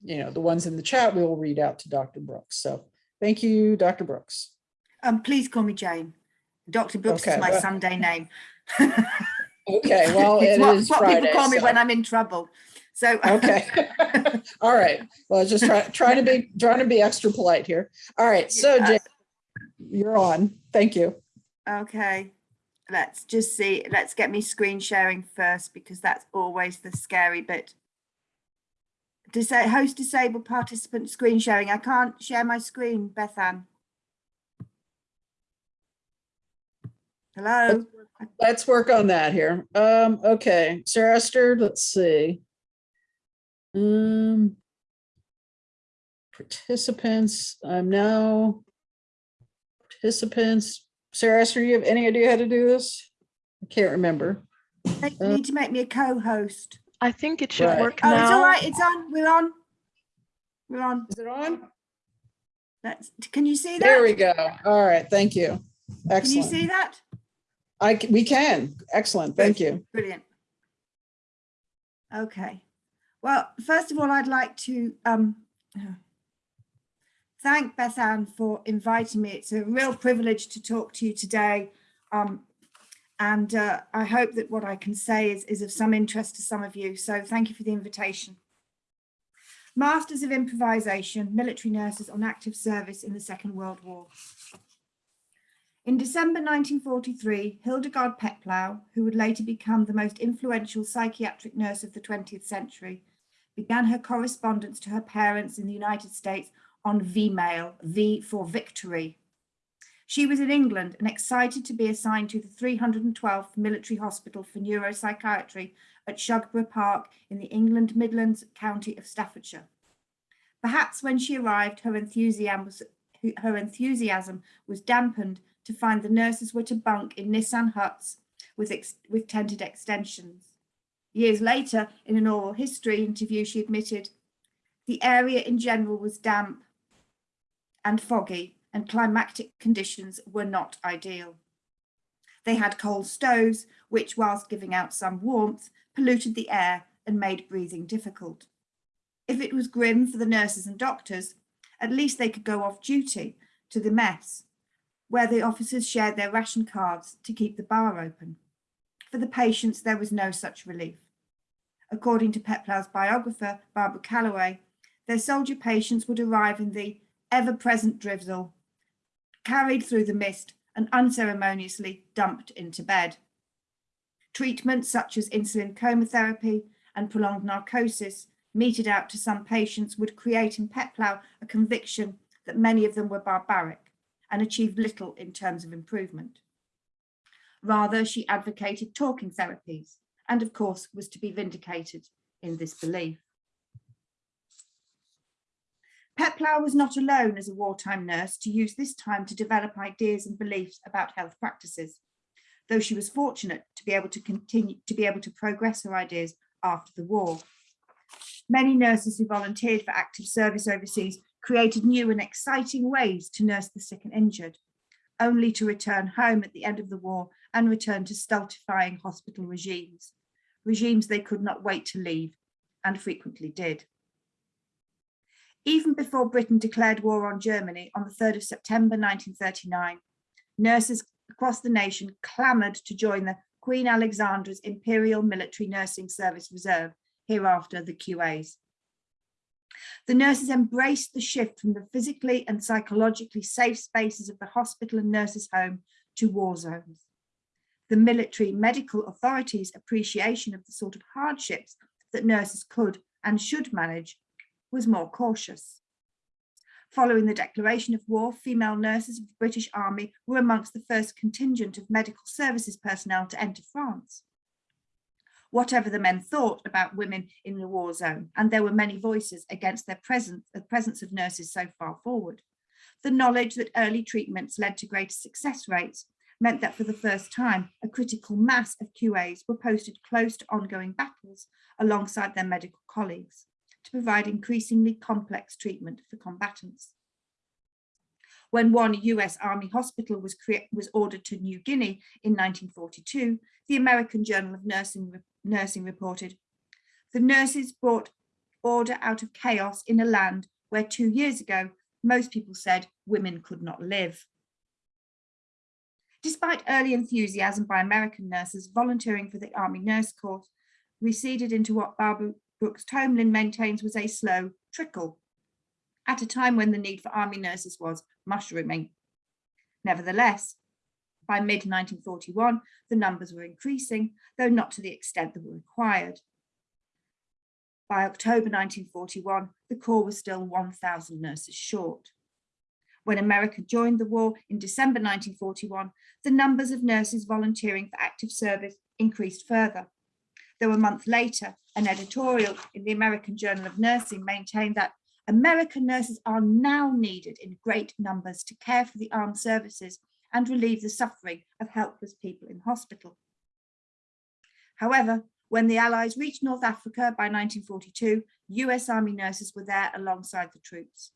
you know, the ones in the chat we will read out to Dr. Brooks. So thank you, Dr. Brooks. Um please call me Jane. Dr. Brooks Okay, is my well- Sunday name. Okay, well, it's it what, is what Friday. people call me when I'm in trouble. So Okay. All right. Well, just try, trying to be, trying to be extra polite here. All right. So Yeah. Jane, you're on. Thank you. Okay, let's just see. Let's get me screen sharing first because that's always the scary bit. Dis host disabled participant screen sharing. I can't share my screen, Bethan. Hello? Let's work on that here. Um, okay, Sarah Esther, let's see. Um, participants, I'm now participants. Sarah Esther, you have any idea how to do this? I can't remember. They need to make me a co-host. I think it should Right. work Oh, now. it's all right. It's on. We're on. We're on. Is it on? That's, can you see that? There we go. All right, thank you. Can you Excellent. see that? I, c- we can. Excellent, thank you. Brilliant. Okay. Well, first of all, I'd like to um, thank Beth Ann for inviting me. It's a real privilege to talk to you today. Um, and uh, I hope that what I can say is, is of some interest to some of you. So thank you for the invitation. Masters of Improvisation, military nurses on active service in the Second World War. In December 1943, Hildegard Peplau, who would later become the most influential psychiatric nurse of the 20th century, began her correspondence to her parents in the United States on V-mail, V for victory. She was in England and excited to be assigned to the 312th Military Hospital for Neuropsychiatry at Shugborough Park in the England Midlands County of Staffordshire. Perhaps when she arrived, her enthusiasm was, her enthusiasm was dampened to find the nurses were to bunk in Nissen huts with, with tented extensions. Years later, in an oral history interview, she admitted, the area in general was damp and foggy and climatic conditions were not ideal. They had coal stoves, which whilst giving out some warmth, polluted the air and made breathing difficult. If it was grim for the nurses and doctors, at least they could go off duty to the mess, where the officers shared their ration cards to keep the bar open. For the patients, there was no such relief. According to Peplau's biographer, Barbara Callaway, their soldier patients would arrive in the ever-present drizzle, carried through the mist and unceremoniously dumped into bed. Treatments such as insulin chemotherapy and prolonged narcosis meted out to some patients would create in Peplau a conviction that many of them were barbaric and achieved little in terms of improvement. Rather, she advocated talking therapies and of course was to be vindicated in this belief. Peplau was not alone as a wartime nurse to use this time to develop ideas and beliefs about health practices, though she was fortunate to be able to continue to be able to progress her ideas after the war. Many nurses who volunteered for active service overseas created new and exciting ways to nurse the sick and injured, only to return home at the end of the war and return to stultifying hospital regimes, regimes they could not wait to leave and frequently did. Even before Britain declared war on Germany on the 3rd of September 1939, nurses across the nation clamoured to join the Queen Alexandra's Imperial Military Nursing Service Reserve, hereafter the QAs. The nurses embraced the shift from the physically and psychologically safe spaces of the hospital and nurses' home to war zones. The military medical authorities' appreciation of the sort of hardships that nurses could and should manage was more cautious. Following the declaration of war, female nurses of the British Army were amongst the first contingent of medical services personnel to enter France. Whatever the men thought about women in the war zone, and there were many voices against their presence, the presence of nurses so far forward, the knowledge that early treatments led to greater success rates meant that for the first time, a critical mass of QAs were posted close to ongoing battles alongside their medical colleagues to provide increasingly complex treatment for combatants. When one US Army hospital was, was ordered to New Guinea in 1942, the American Journal of Nursing, Nursing reported, the nurses brought order out of chaos in a land where two years ago, most people said women could not live. Despite early enthusiasm by American nurses volunteering for the Army Nurse Corps, receded into what Barbara Brooks Tomblin maintains was a slow trickle at a time when the need for army nurses was mushrooming. Nevertheless, by mid-1941, the numbers were increasing, though not to the extent that were required. By October 1941, the Corps was still 1,000 nurses short. When America joined the war in December 1941, the numbers of nurses volunteering for active service increased further though a month later, an editorial in the American Journal of Nursing maintained that American nurses are now needed in great numbers to care for the armed services and relieve the suffering of helpless people in hospital. However, When the Allies reached North Africa by 1942, US Army nurses were there alongside the troops.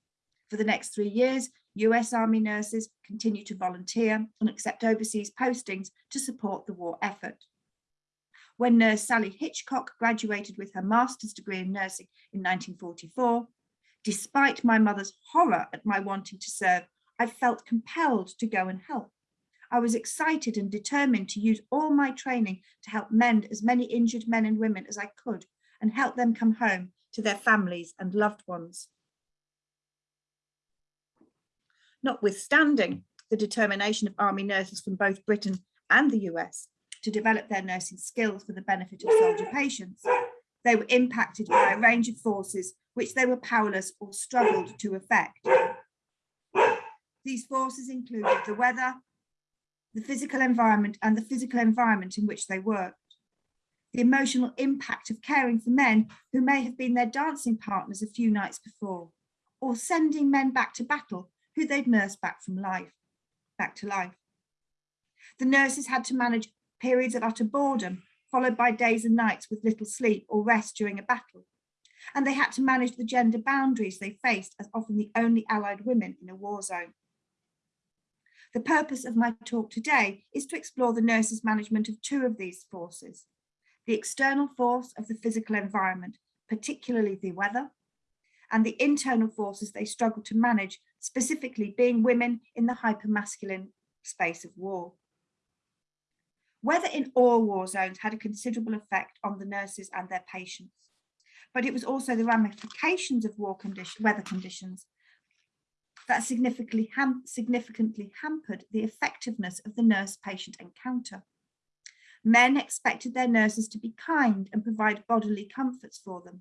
For the next three years, US Army nurses continue to volunteer and accept overseas postings to support the war effort. When nurse Sally Hitchcock graduated with her master's degree in nursing in 1944, despite my mother's horror at my wanting to serve, I felt compelled to go and help. I was excited and determined to use all my training to help mend as many injured men and women as I could and help them come home to their families and loved ones. Notwithstanding the determination of army nurses from both Britain and the US to develop their nursing skills for the benefit of soldier patients, they were impacted by a range of forces which they were powerless or struggled to affect. These forces included the weather, the physical environment and the physical environment in which they worked. The emotional impact of caring for men who may have been their dancing partners a few nights before, or sending men back to battle who they'd nursed back from life, back to life. The nurses had to manage periods of utter boredom, followed by days and nights with little sleep or rest during a battle. And they had to manage the gender boundaries they faced as often the only allied women in a war zone. The purpose of my talk today is to explore the nurses' management of two of these forces, the external force of the physical environment, particularly the weather, and the internal forces they struggle to manage, specifically being women in the hypermasculine space of war. Weather in all war zones had a considerable effect on the nurses and their patients, but it was also the ramifications of war condition, weather conditions that significantly, ham significantly hampered the effectiveness of the nurse-patient encounter. Men expected their nurses to be kind and provide bodily comforts for them.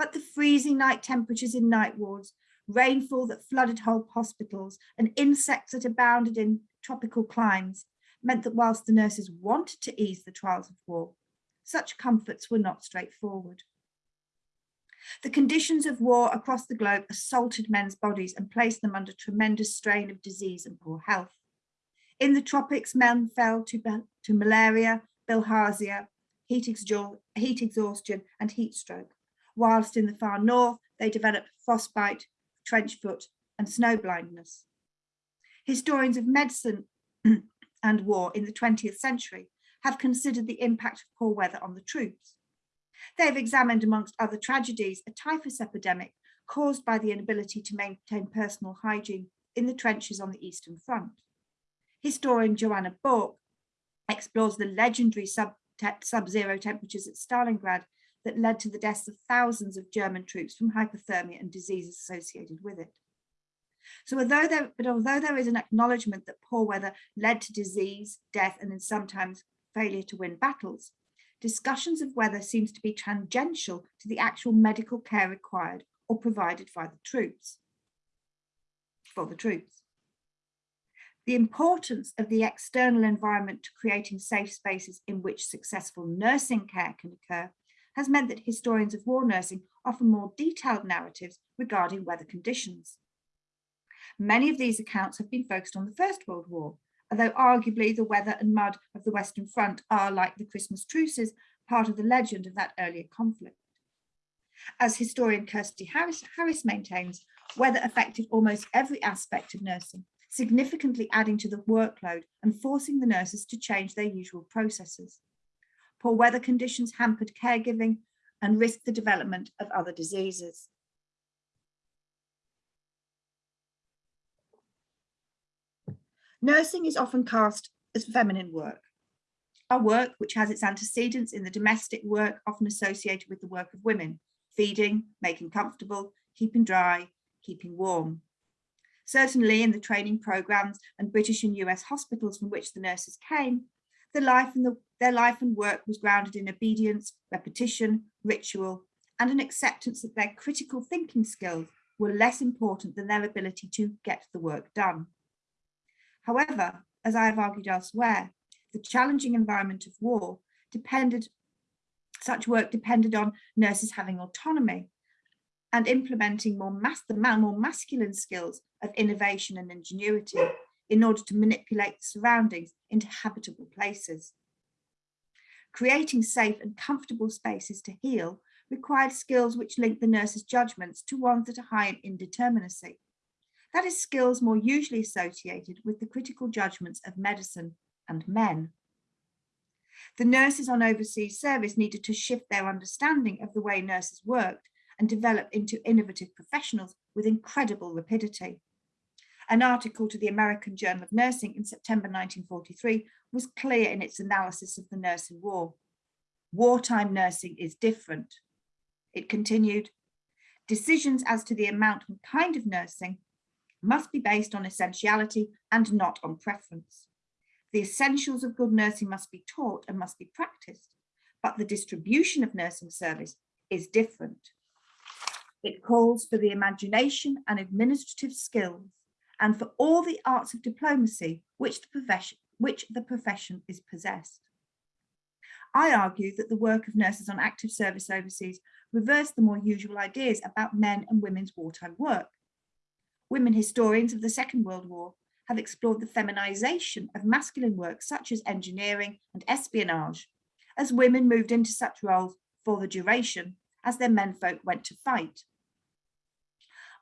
But the freezing night temperatures in night wards, rainfall that flooded whole hospitals and insects that abounded in tropical climes meant that whilst the nurses wanted to ease the trials of war, such comforts were not straightforward. The conditions of war across the globe assaulted men's bodies and placed them under tremendous strain of disease and poor health. In the tropics, men fell to, to malaria, bilharzia, heat, heat exhaustion and heat stroke, whilst in the far north, they develop frostbite, trench foot and snow blindness. Historians of medicine and war in the 20th century have considered the impact of poor weather on the troops. They've examined, amongst other tragedies, a typhus epidemic caused by the inability to maintain personal hygiene in the trenches on the Eastern Front. Historian Joanna Bourke explores the legendary sub-zero sub temperatures at Stalingrad that led to the deaths of thousands of German troops from hypothermia and diseases associated with it. So although there, but although there is an acknowledgement that poor weather led to disease, death, and then sometimes failure to win battles, discussions of weather seems to be tangential to the actual medical care required or provided by the troops, for the troops. The importance of the external environment to creating safe spaces in which successful nursing care can occur has meant that historians of war nursing offer more detailed narratives regarding weather conditions. Many of these accounts have been focused on the First World War, although arguably the weather and mud of the Western Front are, like the Christmas truces, part of the legend of that earlier conflict. As historian Kirsty Harris, Harris maintains, weather affected almost every aspect of nursing, significantly adding to the workload and forcing the nurses to change their usual processes. Poor weather conditions hampered caregiving and risked the development of other diseases. Nursing is often cast as feminine work. A work which has its antecedents in the domestic work often associated with the work of women, feeding, making comfortable, keeping dry, keeping warm. Certainly in the training programs and British and US hospitals from which the nurses came, the life and the, their life and work was grounded in obedience, repetition, ritual, and an acceptance that their critical thinking skills were less important than their ability to get the work done. However, as I have argued elsewhere, the challenging environment of war depended, such work depended on nurses having autonomy and implementing more, mas the more masculine skills of innovation and ingenuity in order to manipulate the surroundings into habitable places. Creating safe and comfortable spaces to heal required skills which link the nurse's judgments to ones that are high in indeterminacy. That is skills more usually associated with the critical judgments of medicine and men. The nurses on overseas service needed to shift their understanding of the way nurses worked and develop into innovative professionals with incredible rapidity. An article to the American Journal of Nursing in September 1943 was clear in its analysis of the nursing war. Wartime nursing is different. It continued, decisions as to the amount and kind of nursing must be based on essentiality and not on preference. The essentials of good nursing must be taught and must be practiced, but the distribution of nursing service is different. It calls for the imagination and administrative skills and for all the arts of diplomacy which the profession, which the profession is possessed. I argue that the work of nurses on active service overseas reversed the more usual ideas about men and women's wartime work. Women historians of the Second World War have explored the feminization of masculine work such as engineering and espionage, as women moved into such roles for the duration as their menfolk went to fight.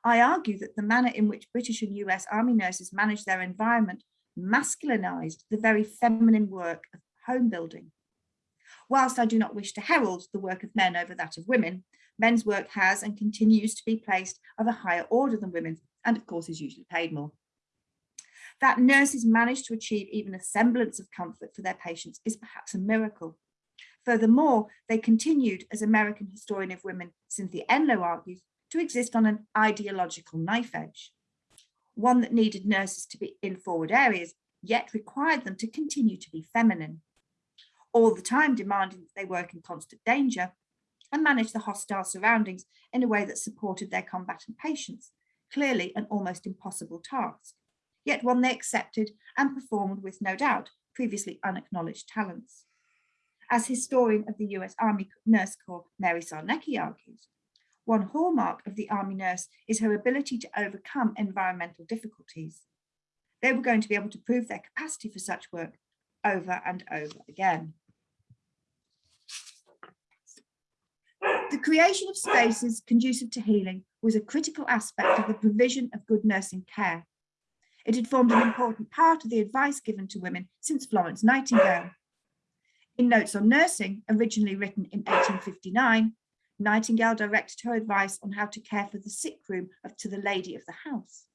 I argue that the manner in which British and US Army nurses managed their environment masculinized the very feminine work of home building. Whilst I do not wish to herald the work of men over that of women, men's work has and continues to be placed of a higher order than women's, and of course is usually paid more. That nurses manage to achieve even a semblance of comfort for their patients is perhaps a miracle. Furthermore, they continued, as American historian of women Cynthia Enloe argues, to exist on an ideological knife edge, one that needed nurses to be in forward areas, yet required them to continue to be feminine, all the time demanding that they work in constant danger and manage the hostile surroundings in a way that supported their combatant patients, clearly an almost impossible task, yet one they accepted and performed with no doubt previously unacknowledged talents. As historian of the US Army Nurse Corps, Mary Sarnecky argues, one hallmark of the Army nurse is her ability to overcome environmental difficulties. They were going to be able to prove their capacity for such work over and over again. The creation of spaces conducive to healing was a critical aspect of the provision of good nursing care. It had formed an important part of the advice given to women since Florence Nightingale. In Notes on Nursing, originally written in 1859, Nightingale directed her advice on how to care for the sick room of, to the lady of the house.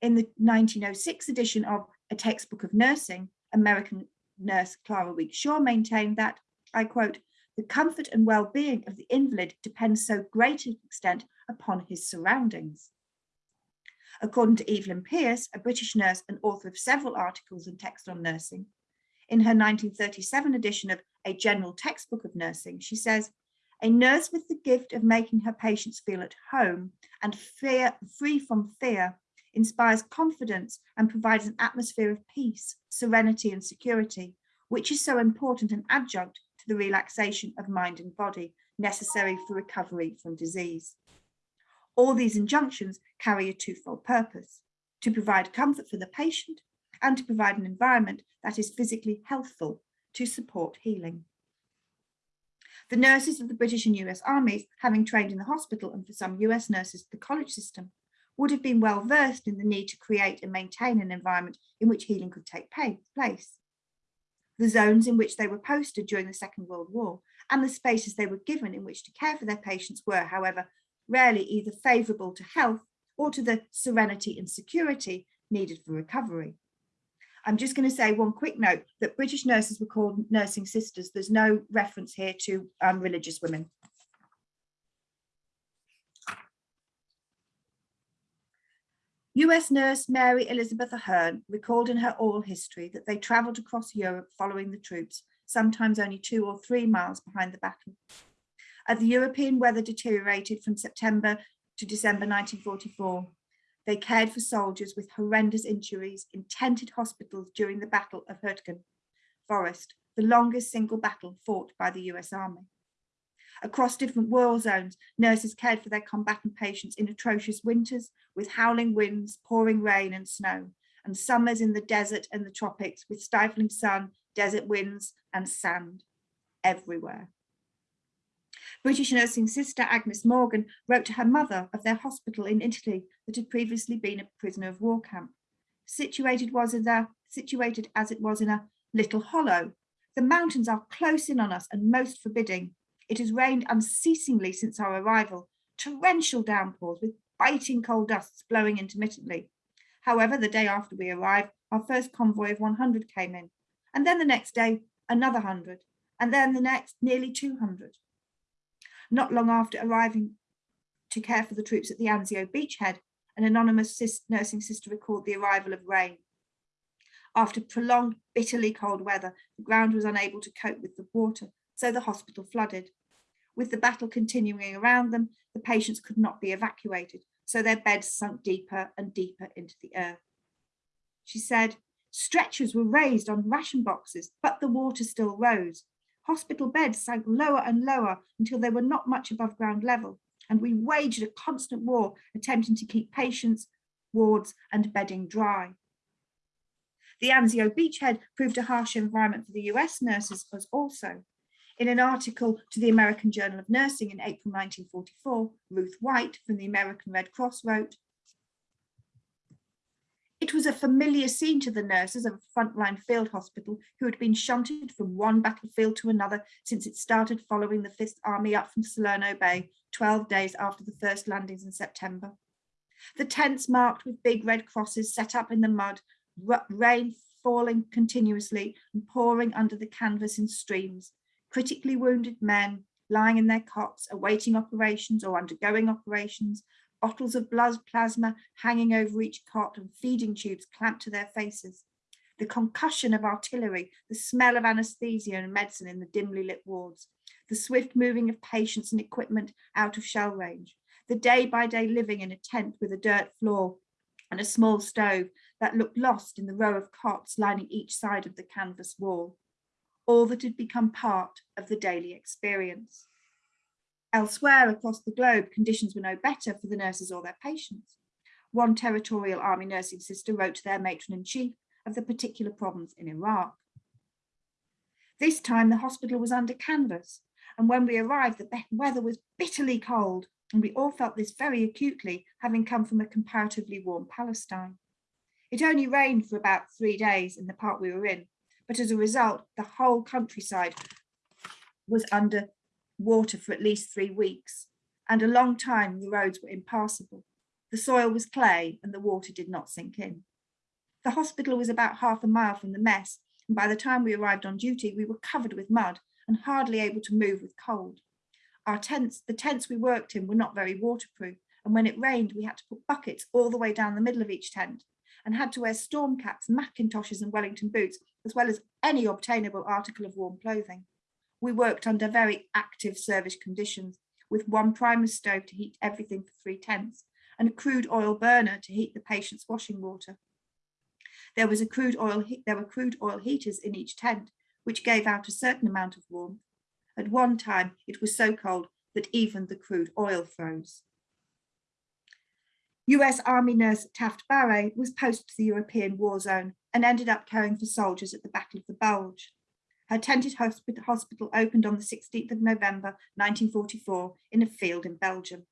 In the 1906 edition of A Textbook of Nursing, American nurse Clara Weeks Shaw maintained that, I quote, the comfort and well-being of the invalid depends so great an extent upon his surroundings. According to Evelyn Pearce, a British nurse and author of several articles and text on nursing, in her 1937 edition of A General Textbook of Nursing, she says, a nurse with the gift of making her patients feel at home and fear, free from fear inspires confidence and provides an atmosphere of peace, serenity and security, which is so important an adjunct to the relaxation of mind and body necessary for recovery from disease. All these injunctions carry a twofold purpose, to provide comfort for the patient and to provide an environment that is physically healthful to support healing. The nurses of the British and US armies, having trained in the hospital and for some US nurses the college system, would have been well versed in the need to create and maintain an environment in which healing could take place. The zones in which they were posted during the Second World War and the spaces they were given in which to care for their patients were, however, rarely either favourable to health or to the serenity and security needed for recovery. I'm just going to say one quick note that British nurses were called nursing sisters. There's no reference here to um, religious women. US nurse Mary Elizabeth Ahern recalled in her oral history that they travelled across Europe following the troops, sometimes only two or three miles behind the battle. As the European weather deteriorated from September to December 1944, they cared for soldiers with horrendous injuries in tented hospitals during the Battle of Hurtgen Forest, the longest single battle fought by the US Army. Across different war zones, nurses cared for their combatant patients in atrocious winters with howling winds, pouring rain and snow, and summers in the desert and the tropics with stifling sun, desert winds and sand. everywhere. British nursing sister Agnes Morgan wrote to her mother of their hospital in Italy that had previously been a prisoner of war camp. Situated was in a, situated as it was in a little hollow. The mountains are close in on us and most forbidding. It has rained unceasingly since our arrival, torrential downpours with biting cold dusts blowing intermittently. However, the day after we arrived, our first convoy of 100 came in, and then the next day, another 100, and then the next, nearly 200. Not long after arriving to care for the troops at the Anzio beachhead, an anonymous nursing sister recalled the arrival of rain. After prolonged, bitterly cold weather, the ground was unable to cope with the water, so the hospital flooded. With the battle continuing around them, the patients could not be evacuated, so their beds sunk deeper and deeper into the earth. She said, stretchers were raised on ration boxes, but the water still rose. Hospital beds sank lower and lower until they were not much above ground level, and we waged a constant war attempting to keep patients, wards and bedding dry. The Anzio beachhead proved a harsh environment for the US nurses as also. In an article to the American Journal of Nursing in April 1944, Ruth White from the American Red Cross wrote, was a familiar scene to the nurses of a frontline field hospital who had been shunted from one battlefield to another since it started following the Fifth Army up from Salerno Bay 12 days after the first landings in September. The tents marked with big red crosses set up in the mud, rain falling continuously and pouring under the canvas in streams, critically wounded men lying in their cots awaiting operations or undergoing operations, bottles of blood plasma hanging over each cot and feeding tubes clamped to their faces. The concussion of artillery, the smell of anesthesia and medicine in the dimly lit wards, the swift moving of patients and equipment out of shell range, the day by day living in a tent with a dirt floor and a small stove that looked lost in the row of cots lining each side of the canvas wall, all that had become part of the daily experience. Elsewhere across the globe, conditions were no better for the nurses or their patients. One territorial army nursing sister wrote to their matron-in-chief of the particular problems in Iraq. This time the hospital was under canvas, and when we arrived, the weather was bitterly cold, and we all felt this very acutely, having come from a comparatively warm Palestine. It only rained for about three days in the part we were in, but as a result, the whole countryside was under water for at least three weeks, and a long time the roads were impassable. The soil was clay and the water did not sink in. The hospital was about half a mile from the mess, and by the time we arrived on duty, we were covered with mud and hardly able to move with cold. Our tents, the tents we worked in were not very waterproof, and when it rained, we had to put buckets all the way down the middle of each tent and had to wear storm caps, Macintoshes and Wellington boots, as well as any obtainable article of warm clothing. We worked under very active service conditions with one Primus stove to heat everything for three tents and a crude oil burner to heat the patient's washing water. There was a crude oil, there were crude oil heaters in each tent, which gave out a certain amount of warmth. At one time, it was so cold that even the crude oil froze. US Army nurse Taft Barre was posted to the European war zone and ended up caring for soldiers at the Battle of the Bulge. Her tented hospital opened on the 16th of November 1944 in a field in Belgium.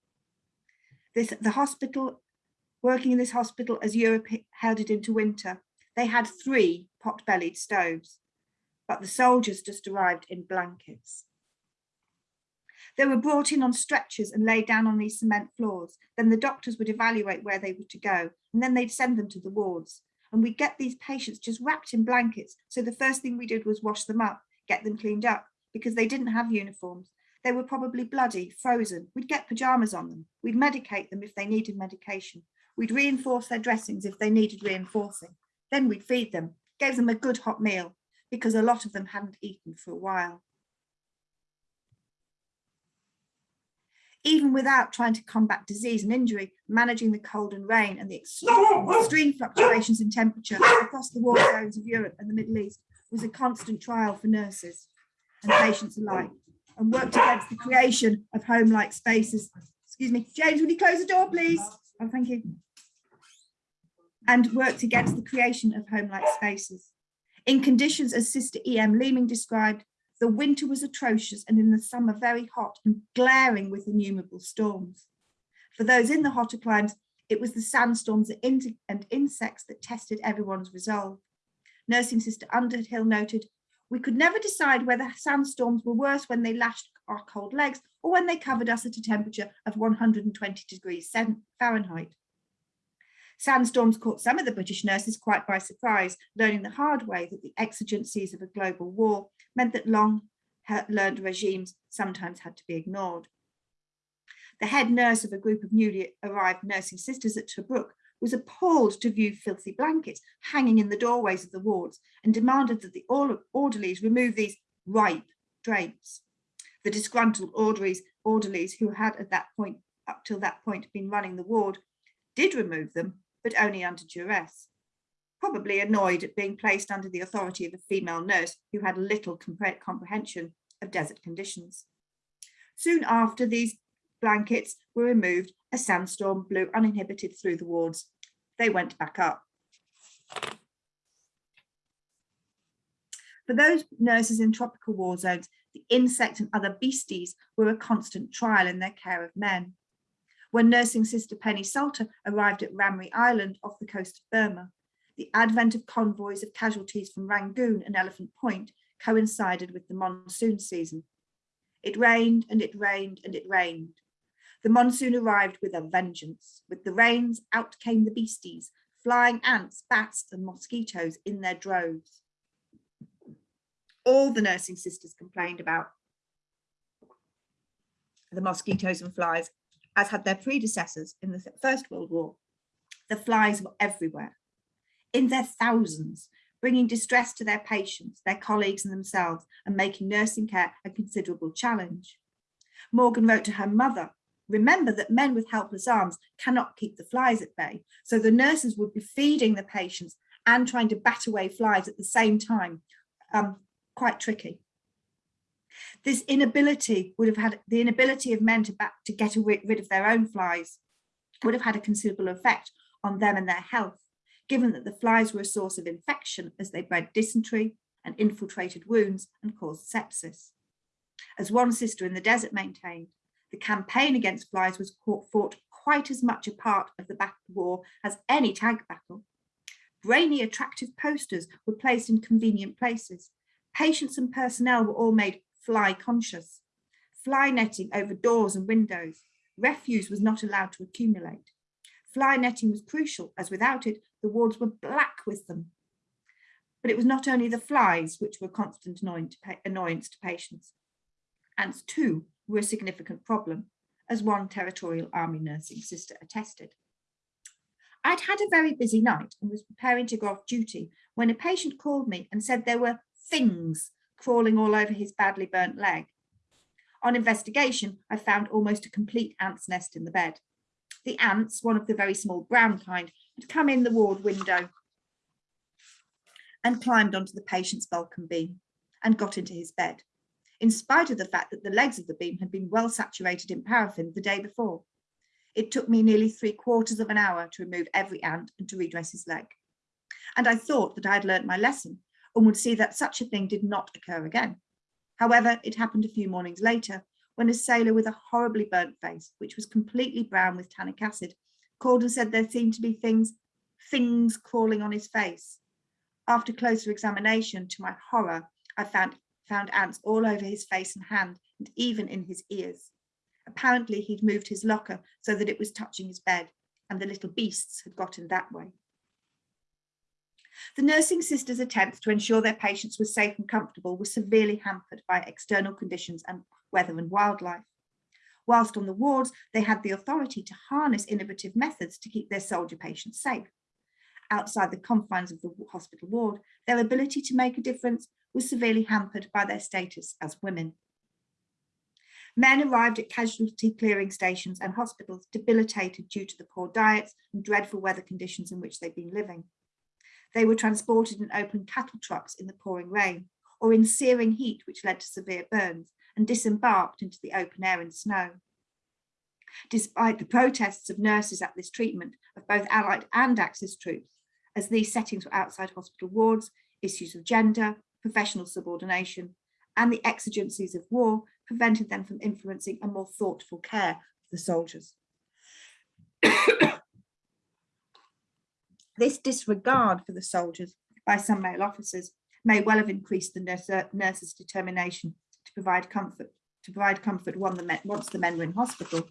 This, the hospital, working in this hospital as Europe headed into winter, they had three pot-bellied stoves, but the soldiers just arrived in blankets. They were brought in on stretchers and laid down on these cement floors. Then the doctors would evaluate where they were to go, and then they'd send them to the wards and we get these patients just wrapped in blankets. So the first thing we did was wash them up, get them cleaned up because they didn't have uniforms. They were probably bloody, frozen. We'd get pajamas on them. We'd medicate them if they needed medication. We'd reinforce their dressings if they needed reinforcing. Then we'd feed them, gave them a good hot meal because a lot of them hadn't eaten for a while. Even without trying to combat disease and injury, managing the cold and rain and the extreme fluctuations in temperature across the war zones of Europe and the Middle East was a constant trial for nurses and patients alike and worked against the creation of home-like spaces. Excuse me, James, would you close the door, please? Oh, thank you. And worked against the creation of home-like spaces. In conditions as Sister E.M. Leeming described, The winter was atrocious and in the summer very hot and glaring with innumerable storms. For those in the hotter climes, it was the sandstorms and insects that tested everyone's resolve. Nursing Sister Underhill noted, we could never decide whether sandstorms were worse when they lashed our cold legs or when they covered us at a temperature of 120 degrees Fahrenheit. Sandstorms caught some of the British nurses quite by surprise, learning the hard way that the exigencies of a global war meant that long he- learned regimes sometimes had to be ignored. The head nurse of a group of newly arrived nursing sisters at Tobruk was appalled to view filthy blankets hanging in the doorways of the wards and demanded that the orderlies remove these ripe drapes. The disgruntled orderlies, orderlies who had at that point, up till that point, been running the ward, did remove them, but only under duress. Probably annoyed at being placed under the authority of a female nurse who had little compre- comprehension of desert conditions. Soon after these blankets were removed, a sandstorm blew uninhibited through the wards. They went back up. For those nurses in tropical war zones, the insect and other beasties were a constant trial in their care of men. When nursing sister Penny Salter arrived at Ramree Island off the coast of Burma, the advent of convoys of casualties from Rangoon and Elephant Point coincided with the monsoon season. It rained and it rained and it rained. The monsoon arrived with a vengeance. With the rains, out came the beasties, flying ants, bats, and mosquitoes in their droves. All the nursing sisters complained about the mosquitoes and flies, as had their predecessors in the First World War. The flies were everywhere, in their thousands, bringing distress to their patients, their colleagues, and themselves, and making nursing care a considerable challenge. Morgan wrote to her mother Remember that men with helpless arms cannot keep the flies at bay. So the nurses would be feeding the patients and trying to bat away flies at the same time. Um, quite tricky. This inability would have had the inability of men to, to get rid of their own flies would have had a considerable effect on them and their health, given that the flies were a source of infection as they bred dysentery and infiltrated wounds and caused sepsis. As one sister in the desert maintained, the campaign against flies was fought quite as much a part of the battle war as any tank battle. Brainy, attractive posters were placed in convenient places. Patients and personnel were all made fly conscious. Fly netting over doors and windows. Refuse was not allowed to accumulate. Fly netting was crucial, as without it, the wards were black with them. But it was not only the flies which were constant annoyance to patients. Ants too were a significant problem, as one territorial army nursing sister attested. I'd had a very busy night and was preparing to go off duty when a patient called me and said there were things crawling all over his badly burnt leg. On investigation, I found almost a complete ant's nest in the bed. The ants, one of the very small brown kind, had come in the ward window and climbed onto the patient's Balkan beam and got into his bed in spite of the fact that the legs of the beam had been well saturated in paraffin the day before. It took me nearly three quarters of an hour to remove every ant and to redress his leg. And I thought that I had learnt my lesson and would see that such a thing did not occur again. However, it happened a few mornings later when a sailor with a horribly burnt face, which was completely brown with tannic acid, called and said there seemed to be things, things crawling on his face. After closer examination, to my horror, I found found ants all over his face and hand, and even in his ears. Apparently, he'd moved his locker so that it was touching his bed, and the little beasts had gotten that way. The nursing sisters' attempts to ensure their patients were safe and comfortable were severely hampered by external conditions and weather and wildlife. Whilst on the wards, they had the authority to harness innovative methods to keep their soldier patients safe. Outside the confines of the hospital ward, their ability to make a difference was severely hampered by their status as women. Men arrived at casualty clearing stations and hospitals debilitated due to the poor diets and dreadful weather conditions in which they'd been living. They were transported in open cattle trucks in the pouring rain or in searing heat which led to severe burns and disembarked into the open air and snow. Despite the protests of nurses at this treatment of both Allied and Axis troops, as these settings were outside hospital wards, issues of gender, professional subordination, and the exigencies of war prevented them from influencing a more thoughtful care of the soldiers. This disregard for the soldiers by some male officers may well have increased the nurse, uh, nurses' determination to provide comfort, to provide comfort once the men were in hospital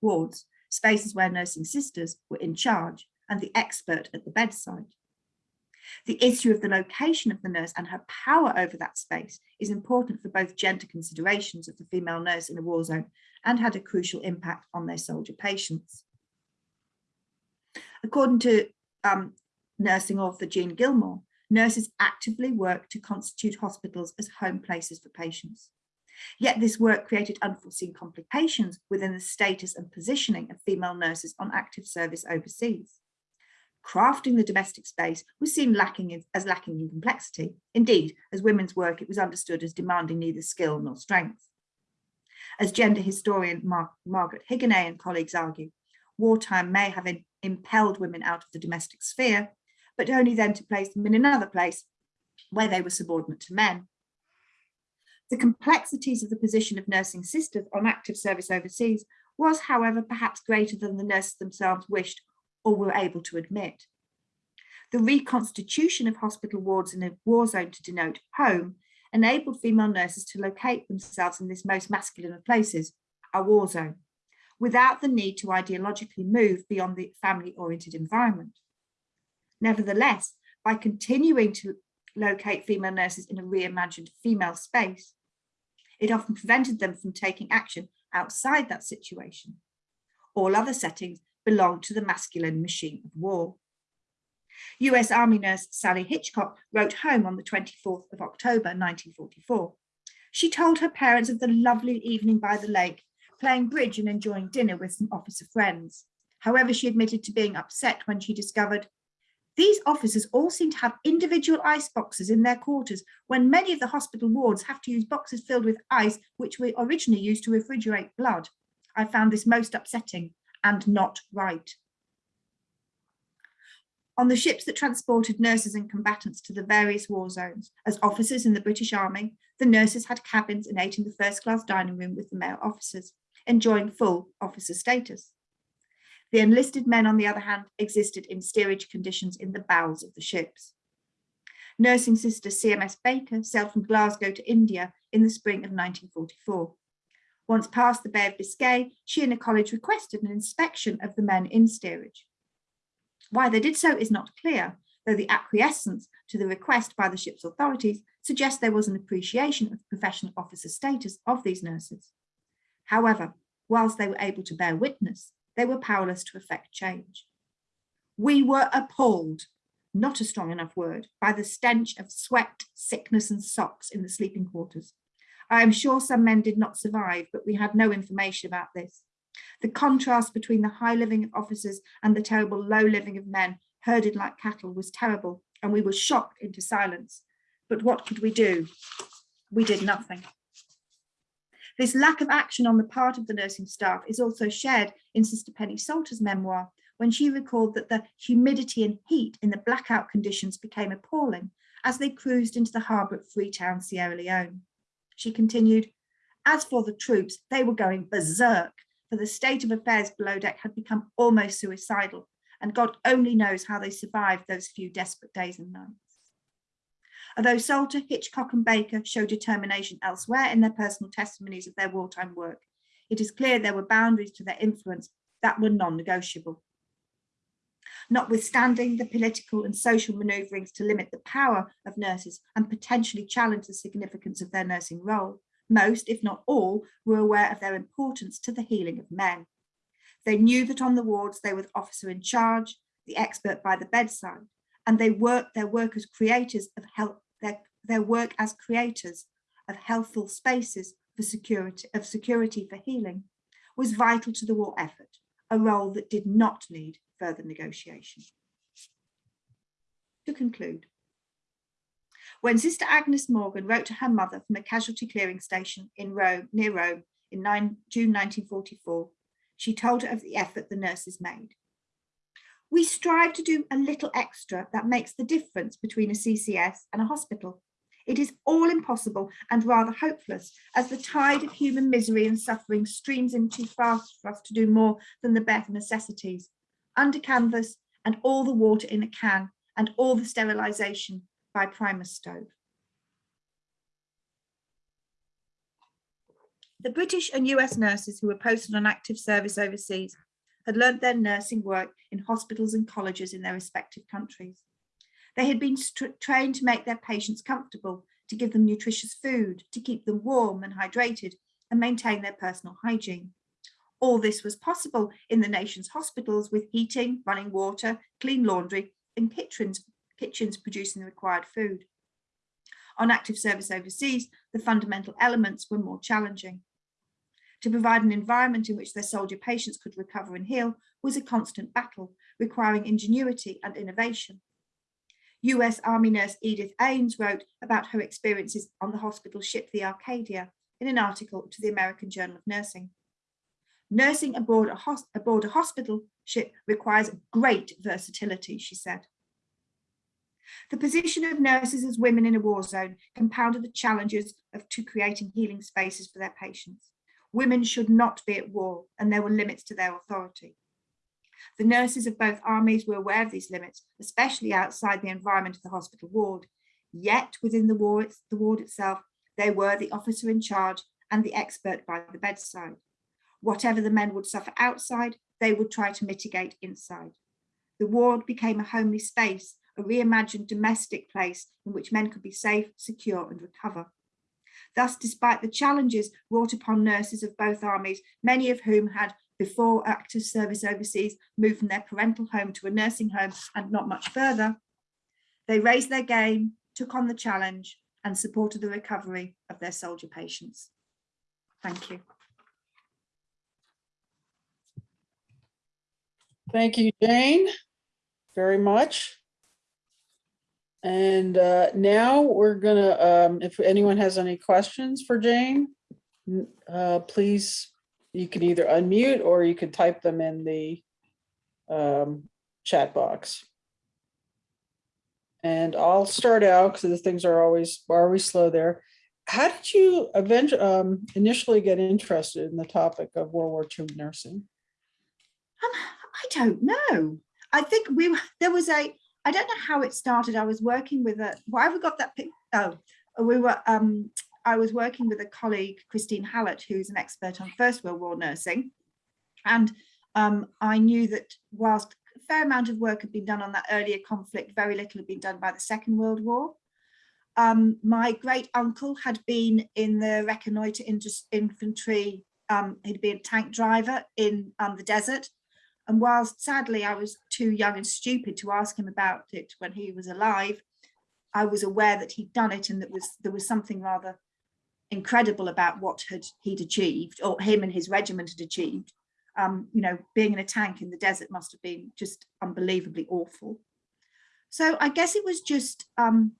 wards, spaces where nursing sisters were in charge and the expert at the bedside. The issue of the location of the nurse and her power over that space is important for both gender considerations of the female nurse in a war zone and had a crucial impact on their soldier patients. According to um, nursing author Jean Gilmore, nurses actively work to constitute hospitals as home places for patients. Yet this work created unforeseen complications within the status and positioning of female nurses on active service overseas. Crafting the domestic space was seen lacking in, as lacking in complexity. Indeed, as women's work, it was understood as demanding neither skill nor strength. As gender historian Mar Margaret Higonnet and colleagues argue, wartime may have impelled women out of the domestic sphere, but only then to place them in another place where they were subordinate to men. The complexities of the position of nursing sisters on active service overseas was, however, perhaps greater than the nurses themselves wished or were able to admit. The reconstitution of hospital wards in a war zone to denote home enabled female nurses to locate themselves in this most masculine of places, a war zone, without the need to ideologically move beyond the family-oriented environment. Nevertheless, by continuing to locate female nurses in a reimagined female space, it often prevented them from taking action outside that situation. All other settings belong to the masculine machine of war. US Army nurse Sally Hitchcock wrote home on the 24th of October 1944. She told her parents of the lovely evening by the lake, playing bridge and enjoying dinner with some officer friends. However, she admitted to being upset when she discovered these officers all seem to have individual ice boxes in their quarters when many of the hospital wards have to use boxes filled with ice which were originally used to refrigerate blood. I found this most upsetting and not right. On the ships that transported nurses and combatants to the various war zones, as officers in the British Army, the nurses had cabins and ate in the first class dining room with the male officers, enjoying full officer status. The enlisted men, on the other hand, existed in steerage conditions in the bowels of the ships. Nursing sister CMS Baker sailed from Glasgow to India in the spring of 1944. Once past the Bay of Biscay, she and a college requested an inspection of the men in steerage. Why they did so is not clear, though the acquiescence to the request by the ship's authorities suggests there was an appreciation of professional officer status of these nurses. However, whilst they were able to bear witness, they were powerless to effect change. We were appalled, not a strong enough word, by the stench of sweat, sickness and socks in the sleeping quarters. I am sure some men did not survive, but we had no information about this. The contrast between the high living of officers and the terrible low living of men herded like cattle was terrible and we were shocked into silence. But what could we do? We did nothing. This lack of action on the part of the nursing staff is also shared in Sister Penny Salter's memoir, when she recalled that the humidity and heat in the blackout conditions became appalling as they cruised into the harbour at Freetown, Sierra Leone. She continued, as for the troops, they were going berserk, for the state of affairs below deck had become almost suicidal, and God only knows how they survived those few desperate days and nights. Although Salter, Hitchcock and Baker show determination elsewhere in their personal testimonies of their wartime work, it is clear there were boundaries to their influence that were non-negotiable. Notwithstanding the political and social manoeuvrings to limit the power of nurses and potentially challenge the significance of their nursing role, most, if not all, were aware of their importance to the healing of men. They knew that on the wards they were the officer in charge, the expert by the bedside, and they work their work as creators of health, their, their work as creators of healthful spaces for security of security for healing was vital to the war effort, a role that did not need further negotiation. To conclude, when Sister Agnes Morgan wrote to her mother from a casualty clearing station in Rome, near Rome, in 9, June 1944, she told her of the effort the nurses made. We strive to do a little extra that makes the difference between a CCS and a hospital. It is all impossible and rather hopeless as the tide of human misery and suffering streams in too fast for us to do more than the bare necessities. Under canvas and all the water in a can and all the sterilisation by primus stove. The British and US nurses who were posted on active service overseas had learnt their nursing work in hospitals and colleges in their respective countries. They had been trained to make their patients comfortable, to give them nutritious food, to keep them warm and hydrated, and maintain their personal hygiene. All this was possible in the nation's hospitals with heating, running water, clean laundry, and kitchens, kitchens producing the required food. On active service overseas, the fundamental elements were more challenging. To provide an environment in which their soldier patients could recover and heal was a constant battle, requiring ingenuity and innovation. US Army nurse Edith Ames wrote about her experiences on the hospital ship the Arcadia in an article to the American Journal of Nursing. Nursing aboard a, aboard a hospital ship requires great versatility, she said. The position of nurses as women in a war zone compounded the challenges of to creating healing spaces for their patients. Women should not be at war and there were limits to their authority. The nurses of both armies were aware of these limits, especially outside the environment of the hospital ward. Yet within the, war, the ward itself, they were the officer in charge and the expert by the bedside. Whatever the men would suffer outside, they would try to mitigate inside. The ward became a homely space, a reimagined domestic place in which men could be safe, secure and recover. Thus, despite the challenges wrought upon nurses of both armies, many of whom had before active service overseas, moved from their parental home to a nursing home and not much further, they raised their game, took on the challenge and supported the recovery of their soldier patients. Thank you. Thank you, Jane, very much. And uh, now we're gonna, um, if anyone has any questions for Jane, uh, please you can either unmute or you could type them in the um, chat box. And I'll start out because the things are always are always slow there. How did you eventually um, initially get interested in the topic of World War II nursing? Um, I don't know. I think we there was a I don't know how it started. I was working with a why have we got that? pic? Oh, we were um I was working with a colleague, Christine Hallett, who's an expert on First World War nursing. And um, I knew that whilst a fair amount of work had been done on that earlier conflict, very little had been done by the Second World War. Um, my great uncle had been in the reconnoiter infantry, um, he'd been a tank driver in um, the desert. And whilst sadly I was too young and stupid to ask him about it when he was alive, I was aware that he'd done it and that was there was something rather incredible about what had he'd achieved or him and his regiment had achieved. Um, you know, being in a tank in the desert must have been just unbelievably awful. So I guess it was just um,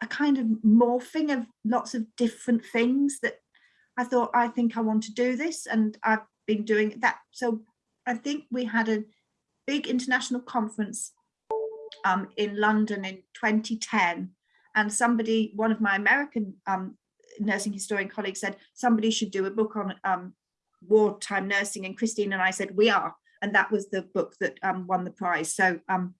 a kind of morphing of lots of different things that I thought, I think I want to do this. And I've been doing that. So I think we had a big international conference um, in London in 2010. And somebody, one of my American um, nursing historian colleagues said somebody should do a book on um, wartime nursing and Christine and I said we are and that was the book that um, won the prize. So um,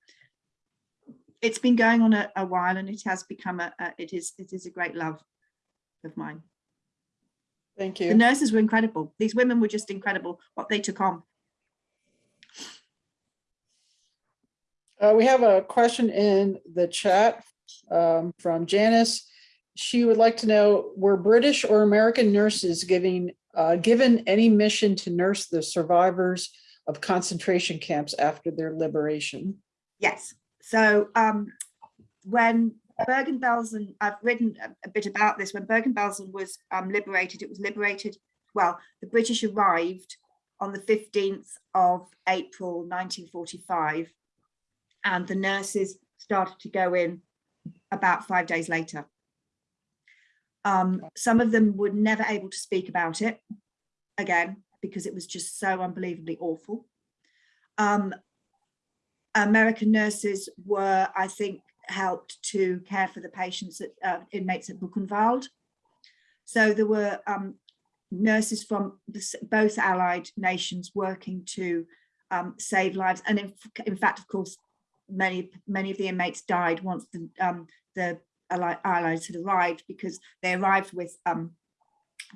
it's been going on a, a, while and it has become a, a, it is it is a great love of mine. Thank you. The nurses were incredible. These women were just incredible what they took on uh, we have a question in the chat um, from Janice she would like to know, were British or American nurses giving, uh, given any mission to nurse the survivors of concentration camps after their liberation? Yes. So um, when Bergen-Belsen, I've written a, bit about this, when Bergen-Belsen was um, liberated, it was liberated, well, the British arrived on the 15th of April 1945 and the nurses started to go in about five days later. Um, some of them were never able to speak about it again, because it was just so unbelievably awful. Um, American nurses were, I think, helped to care for the patients at uh, inmates at Buchenwald. So there were um, nurses from the, both allied nations working to um, save lives. And in, in fact, of course, many many of the inmates died once the um, the allies had arrived because they arrived with um,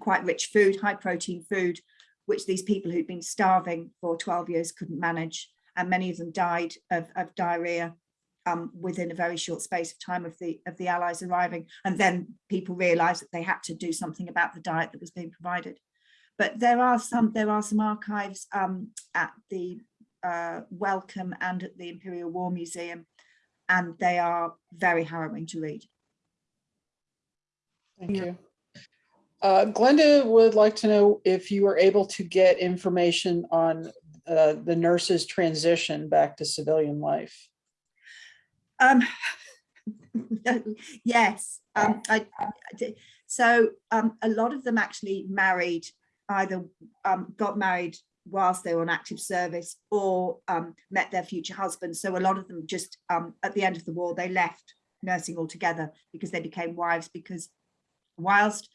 quite rich food, high protein food, which these people who'd been starving for 12 years couldn't manage. And many of them died of, of diarrhea um, within a very short space of time of the of the Allies arriving. And then people realized that they had to do something about the diet that was being provided. But there are some there are some archives um, at the uh, Wellcome and at the Imperial War Museum, and they are very harrowing to read. Thank you. Uh, Glenda would like to know if you were able to get information on uh, the nurse's transition back to civilian life. Um, yes, um, I, I. So um, a lot of them actually married, either um, got married whilst they were on active service or um, met their future husbands. So a lot of them just um, at the end of the war, they left nursing altogether because they became wives because whilst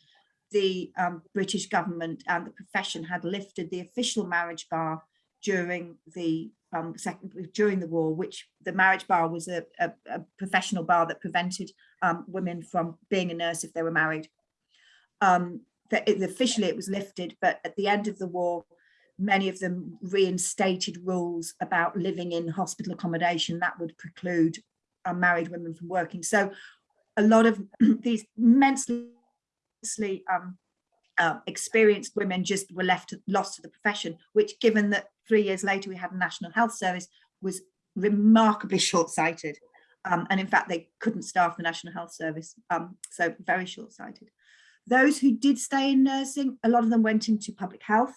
the um, British government and the profession had lifted the official marriage bar during the um, second during the war, which the marriage bar was a, a, a professional bar that prevented um, women from being a nurse if they were married. Um, it, officially it was lifted, but at the end of the war, many of them reinstated rules about living in hospital accommodation that would preclude unmarried women from working. So a lot of these immensely um, uh, experienced women just were left lost to the profession, which given that three years later we had a national health service was remarkably short-sighted. Um, and in fact, they couldn't staff the National Health Service, um, so very short-sighted. Those who did stay in nursing, a lot of them went into public health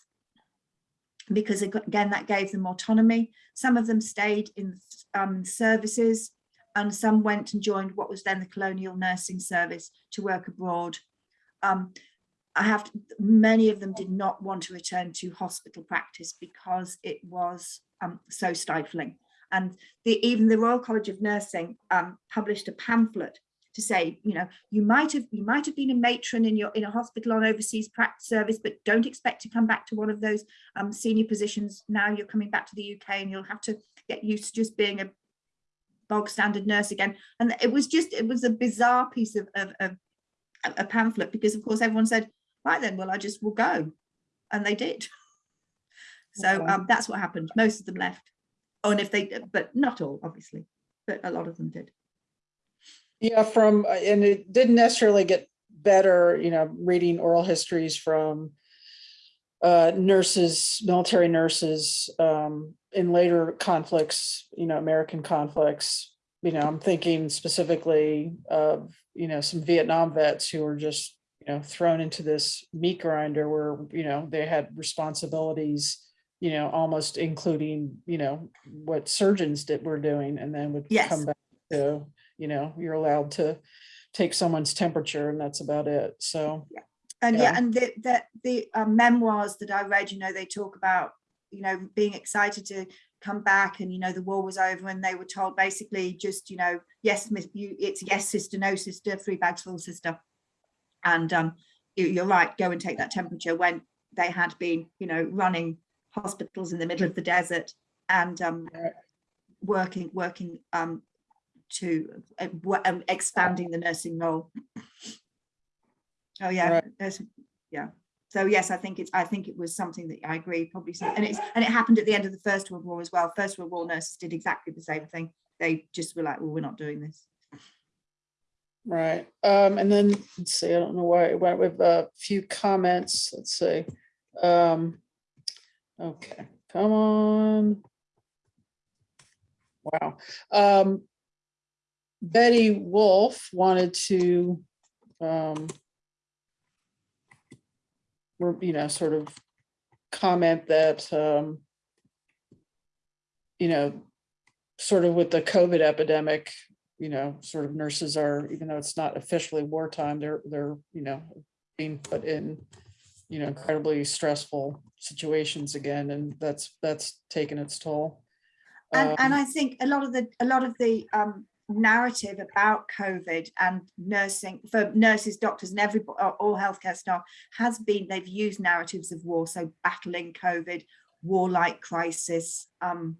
because again, that gave them autonomy. Some of them stayed in um, services and some went and joined what was then the Colonial Nursing Service to work abroad. Um, I have to, many of them did not want to return to hospital practice because it was um, so stifling. And the, even the Royal College of Nursing um, published a pamphlet to say, you know, you might have you might have been a matron in your in a hospital on overseas practice service, but don't expect to come back to one of those um, senior positions. Now you're coming back to the UK, and you'll have to get used to just being a bog standard nurse again. And it was just it was a bizarre piece of, of, of a pamphlet because of course everyone said, right then, well I just will go, and they did. So um, that's what happened. Most of them left. Oh, and if they, but not all, obviously, but a lot of them did. Yeah, from, uh, and it didn't necessarily get better, you know, reading oral histories from uh, nurses, military nurses um, in later conflicts, you know, American conflicts. You know, I'm thinking specifically of, you know, some Vietnam vets who were just, you know, thrown into this meat grinder where, you know, they had responsibilities, you know, almost including, you know, what surgeons did were doing and then would Yes. come back to, you know, you're allowed to take someone's temperature and that's about it. So, yeah. And yeah, Yeah. and the the, the uh, memoirs that I read, you know, they talk about, you know, being excited to come back and you know the war was over and they were told basically just you know yes miss you it's yes sister no sister three bags full sister and um you, you're right go and take that temperature when they had been you know running hospitals in the middle of the desert and um working working um to uh, um, expanding the nursing role oh yeah Right. yeah so yes i think it's i think it was something that i agree probably and it's and it happened at the end of the first world war as well first world war nurses did exactly the same thing they just were like well we're not doing this right. Um, and then, let's see, I don't know why, it went with a few comments, let's see. Um, okay, come on. Wow. Um, Betty Wolf wanted to, um, you know, sort of comment that, um, you know, sort of with the COVID epidemic, you know, sort of nurses are, even though it's not officially wartime, they're, they're, you know, being put in, you know, incredibly stressful situations again, and that's, that's taken its toll. and and Um, i think a lot of the a lot of the um narrative about COVID and nursing for nurses, doctors, and every all healthcare staff has been they've used narratives of war, so battling COVID, warlike crisis. Um,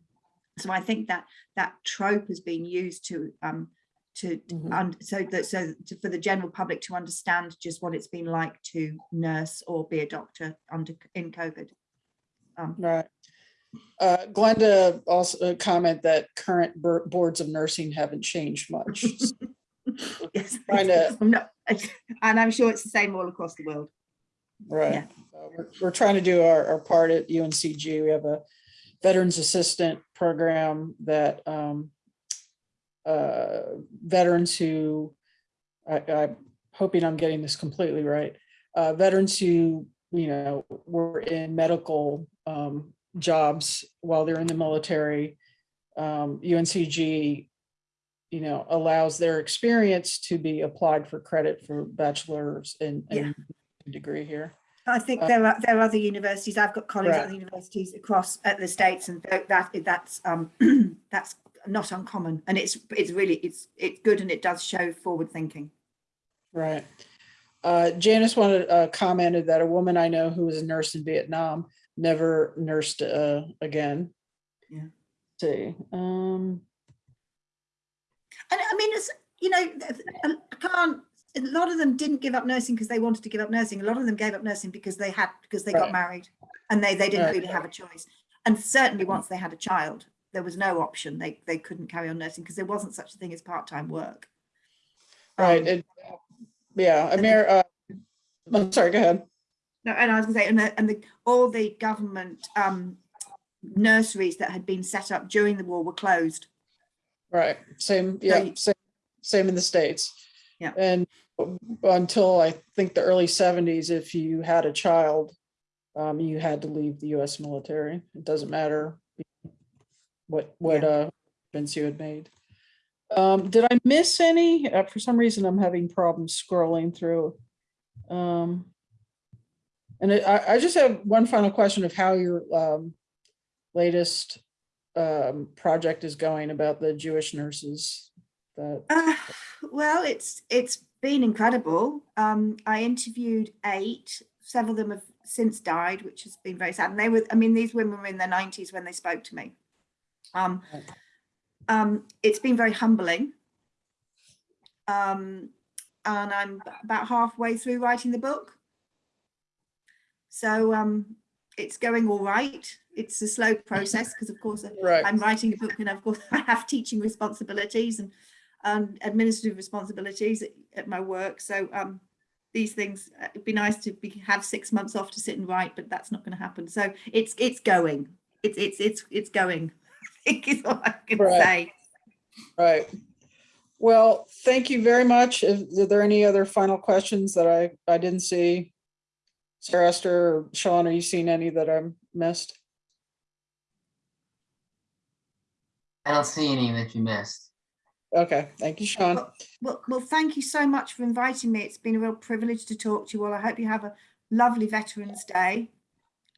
so I think that that trope has been used to um, to Mhm. and so that so to, for the general public to understand just what it's been like to nurse or be a doctor under in COVID. Um, Right. Uh, Glenda also uh, comment that current boards of nursing haven't changed much. yes, Trying to- I'm not, and I'm sure it's the same all across the world. Right. Yeah. Uh, We're, we're trying to do our, our part at UNCG. We have a Veterans Assistant Program that um, uh, veterans who, I, I'm hoping I'm getting this completely right. Uh, veterans who, you know, were in medical um, jobs while they're in the military. Um, UNCG, you know, allows their experience to be applied for credit for bachelor's and, Yeah. degree here. I think Uh, there are there are other universities. I've got colleagues at Right. other universities across at the states, and that that's um that's not uncommon, and it's it's really it's it's good, and it does show forward thinking. Right. Uh, Janice wanted, uh, commented that a woman I know who was a nurse in Vietnam never nursed, uh, again. Yeah. See, um, And I mean, it's you know, I can't. A lot of them didn't give up nursing because they wanted to give up nursing. A lot of them gave up nursing because they had because they Right. got married, and they they didn't Right. really have a choice. And certainly once they had a child, there was no option. They they couldn't carry on nursing because there wasn't such a thing as part time work. right, Um, it, yeah, Amir, uh, I'm sorry, go ahead. No, and I was gonna say, and the, and the, all the government um, nurseries that had been set up during the war were closed. Right, same, yeah, you- same, same in the States. Yeah. And until I think the early seventies, if you had a child, um, you had to leave the US military. It doesn't matter what, what, uh, events you had made. Um, did I miss any? Uh, for some reason, I'm having problems scrolling through. Um, and I- I, just have one final question of how your, um, latest, um, project is going about the Jewish nurses that, Uh, well, it's it's been incredible. Um, I interviewed eight. Several of them have since died, which has been very sad. And they were, I mean, these women were in their nineties when they spoke to me. Um, um, it's been very humbling. Um, and I'm about halfway through writing the book. So um, it's going all right. It's a slow process because, of course, right, I'm writing a book and of course I have teaching responsibilities and um, administrative responsibilities at, at my work. So um, these things, uh, it'd be nice to be, have six months off to sit and write, but that's not going to happen. So it's it's going. It's it's it's it's going. I think is all I can Right. say. right. Well, thank you very much. Is are there any other final questions that I, I didn't see? Sarah Esther or Sean, are you seeing any that I missed? I don't see any that you missed. Okay, thank you, Sean. Well, well, thank you so much for inviting me. It's been a real privilege to talk to you all. I hope you have a lovely Veterans Day.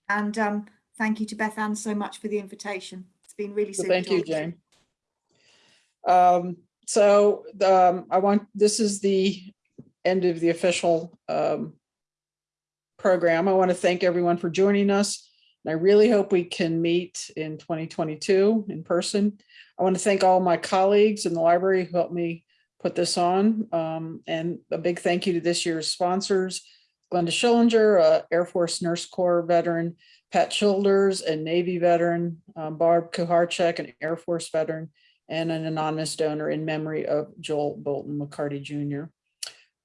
And um, thank you to Beth Ann so much for the invitation. It's been really Well. Thank you, Jane. Um, so, um, I want, this is the end of the official, um, program. I want to thank everyone for joining us. And I really hope we can meet in 2022 in person. I want to thank all my colleagues in the library who helped me put this on. Um, and a big thank you to this year's sponsors, Glenda Schillinger, uh, Air Force Nurse Corps veteran, Pat Childers, a Navy veteran, um, Barb Kuharchek, an Air Force veteran, and an anonymous donor in memory of Joel Bolton McCarty Jr.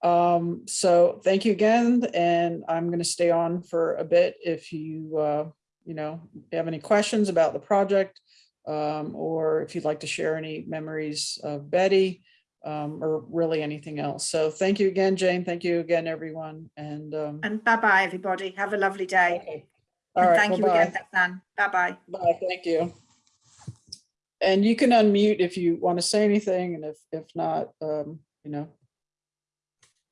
Um, so thank you again, and I'm going to stay on for a bit if you, uh, you know, have any questions about the project, um, or if you'd like to share any memories of Betty, um, or really anything else. So thank you again, Jane. Thank you again, everyone. And, um, And bye-bye, everybody. Have a lovely day. okay. All And right, thank you bye-bye. again, Beth Ann. Bye-bye. Bye, thank you. And you can unmute if you want to say anything, and if, if not, um, you know,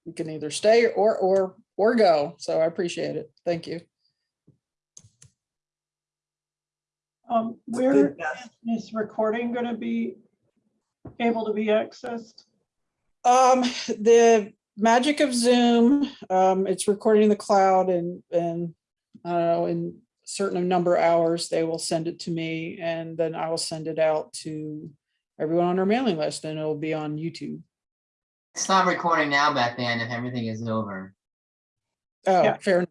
you can either stay or, or, or go. So I appreciate it. Thank you. Um, where is this recording gonna be able to be accessed? Um, the magic of Zoom, um, it's recording in the cloud and, and, I don't know, in certain number of hours, they will send it to me and then I will send it out to everyone on our mailing list and it'll be on YouTube. Stop recording now, Beth Ann, if everything is over. Oh, Yeah. fair enough.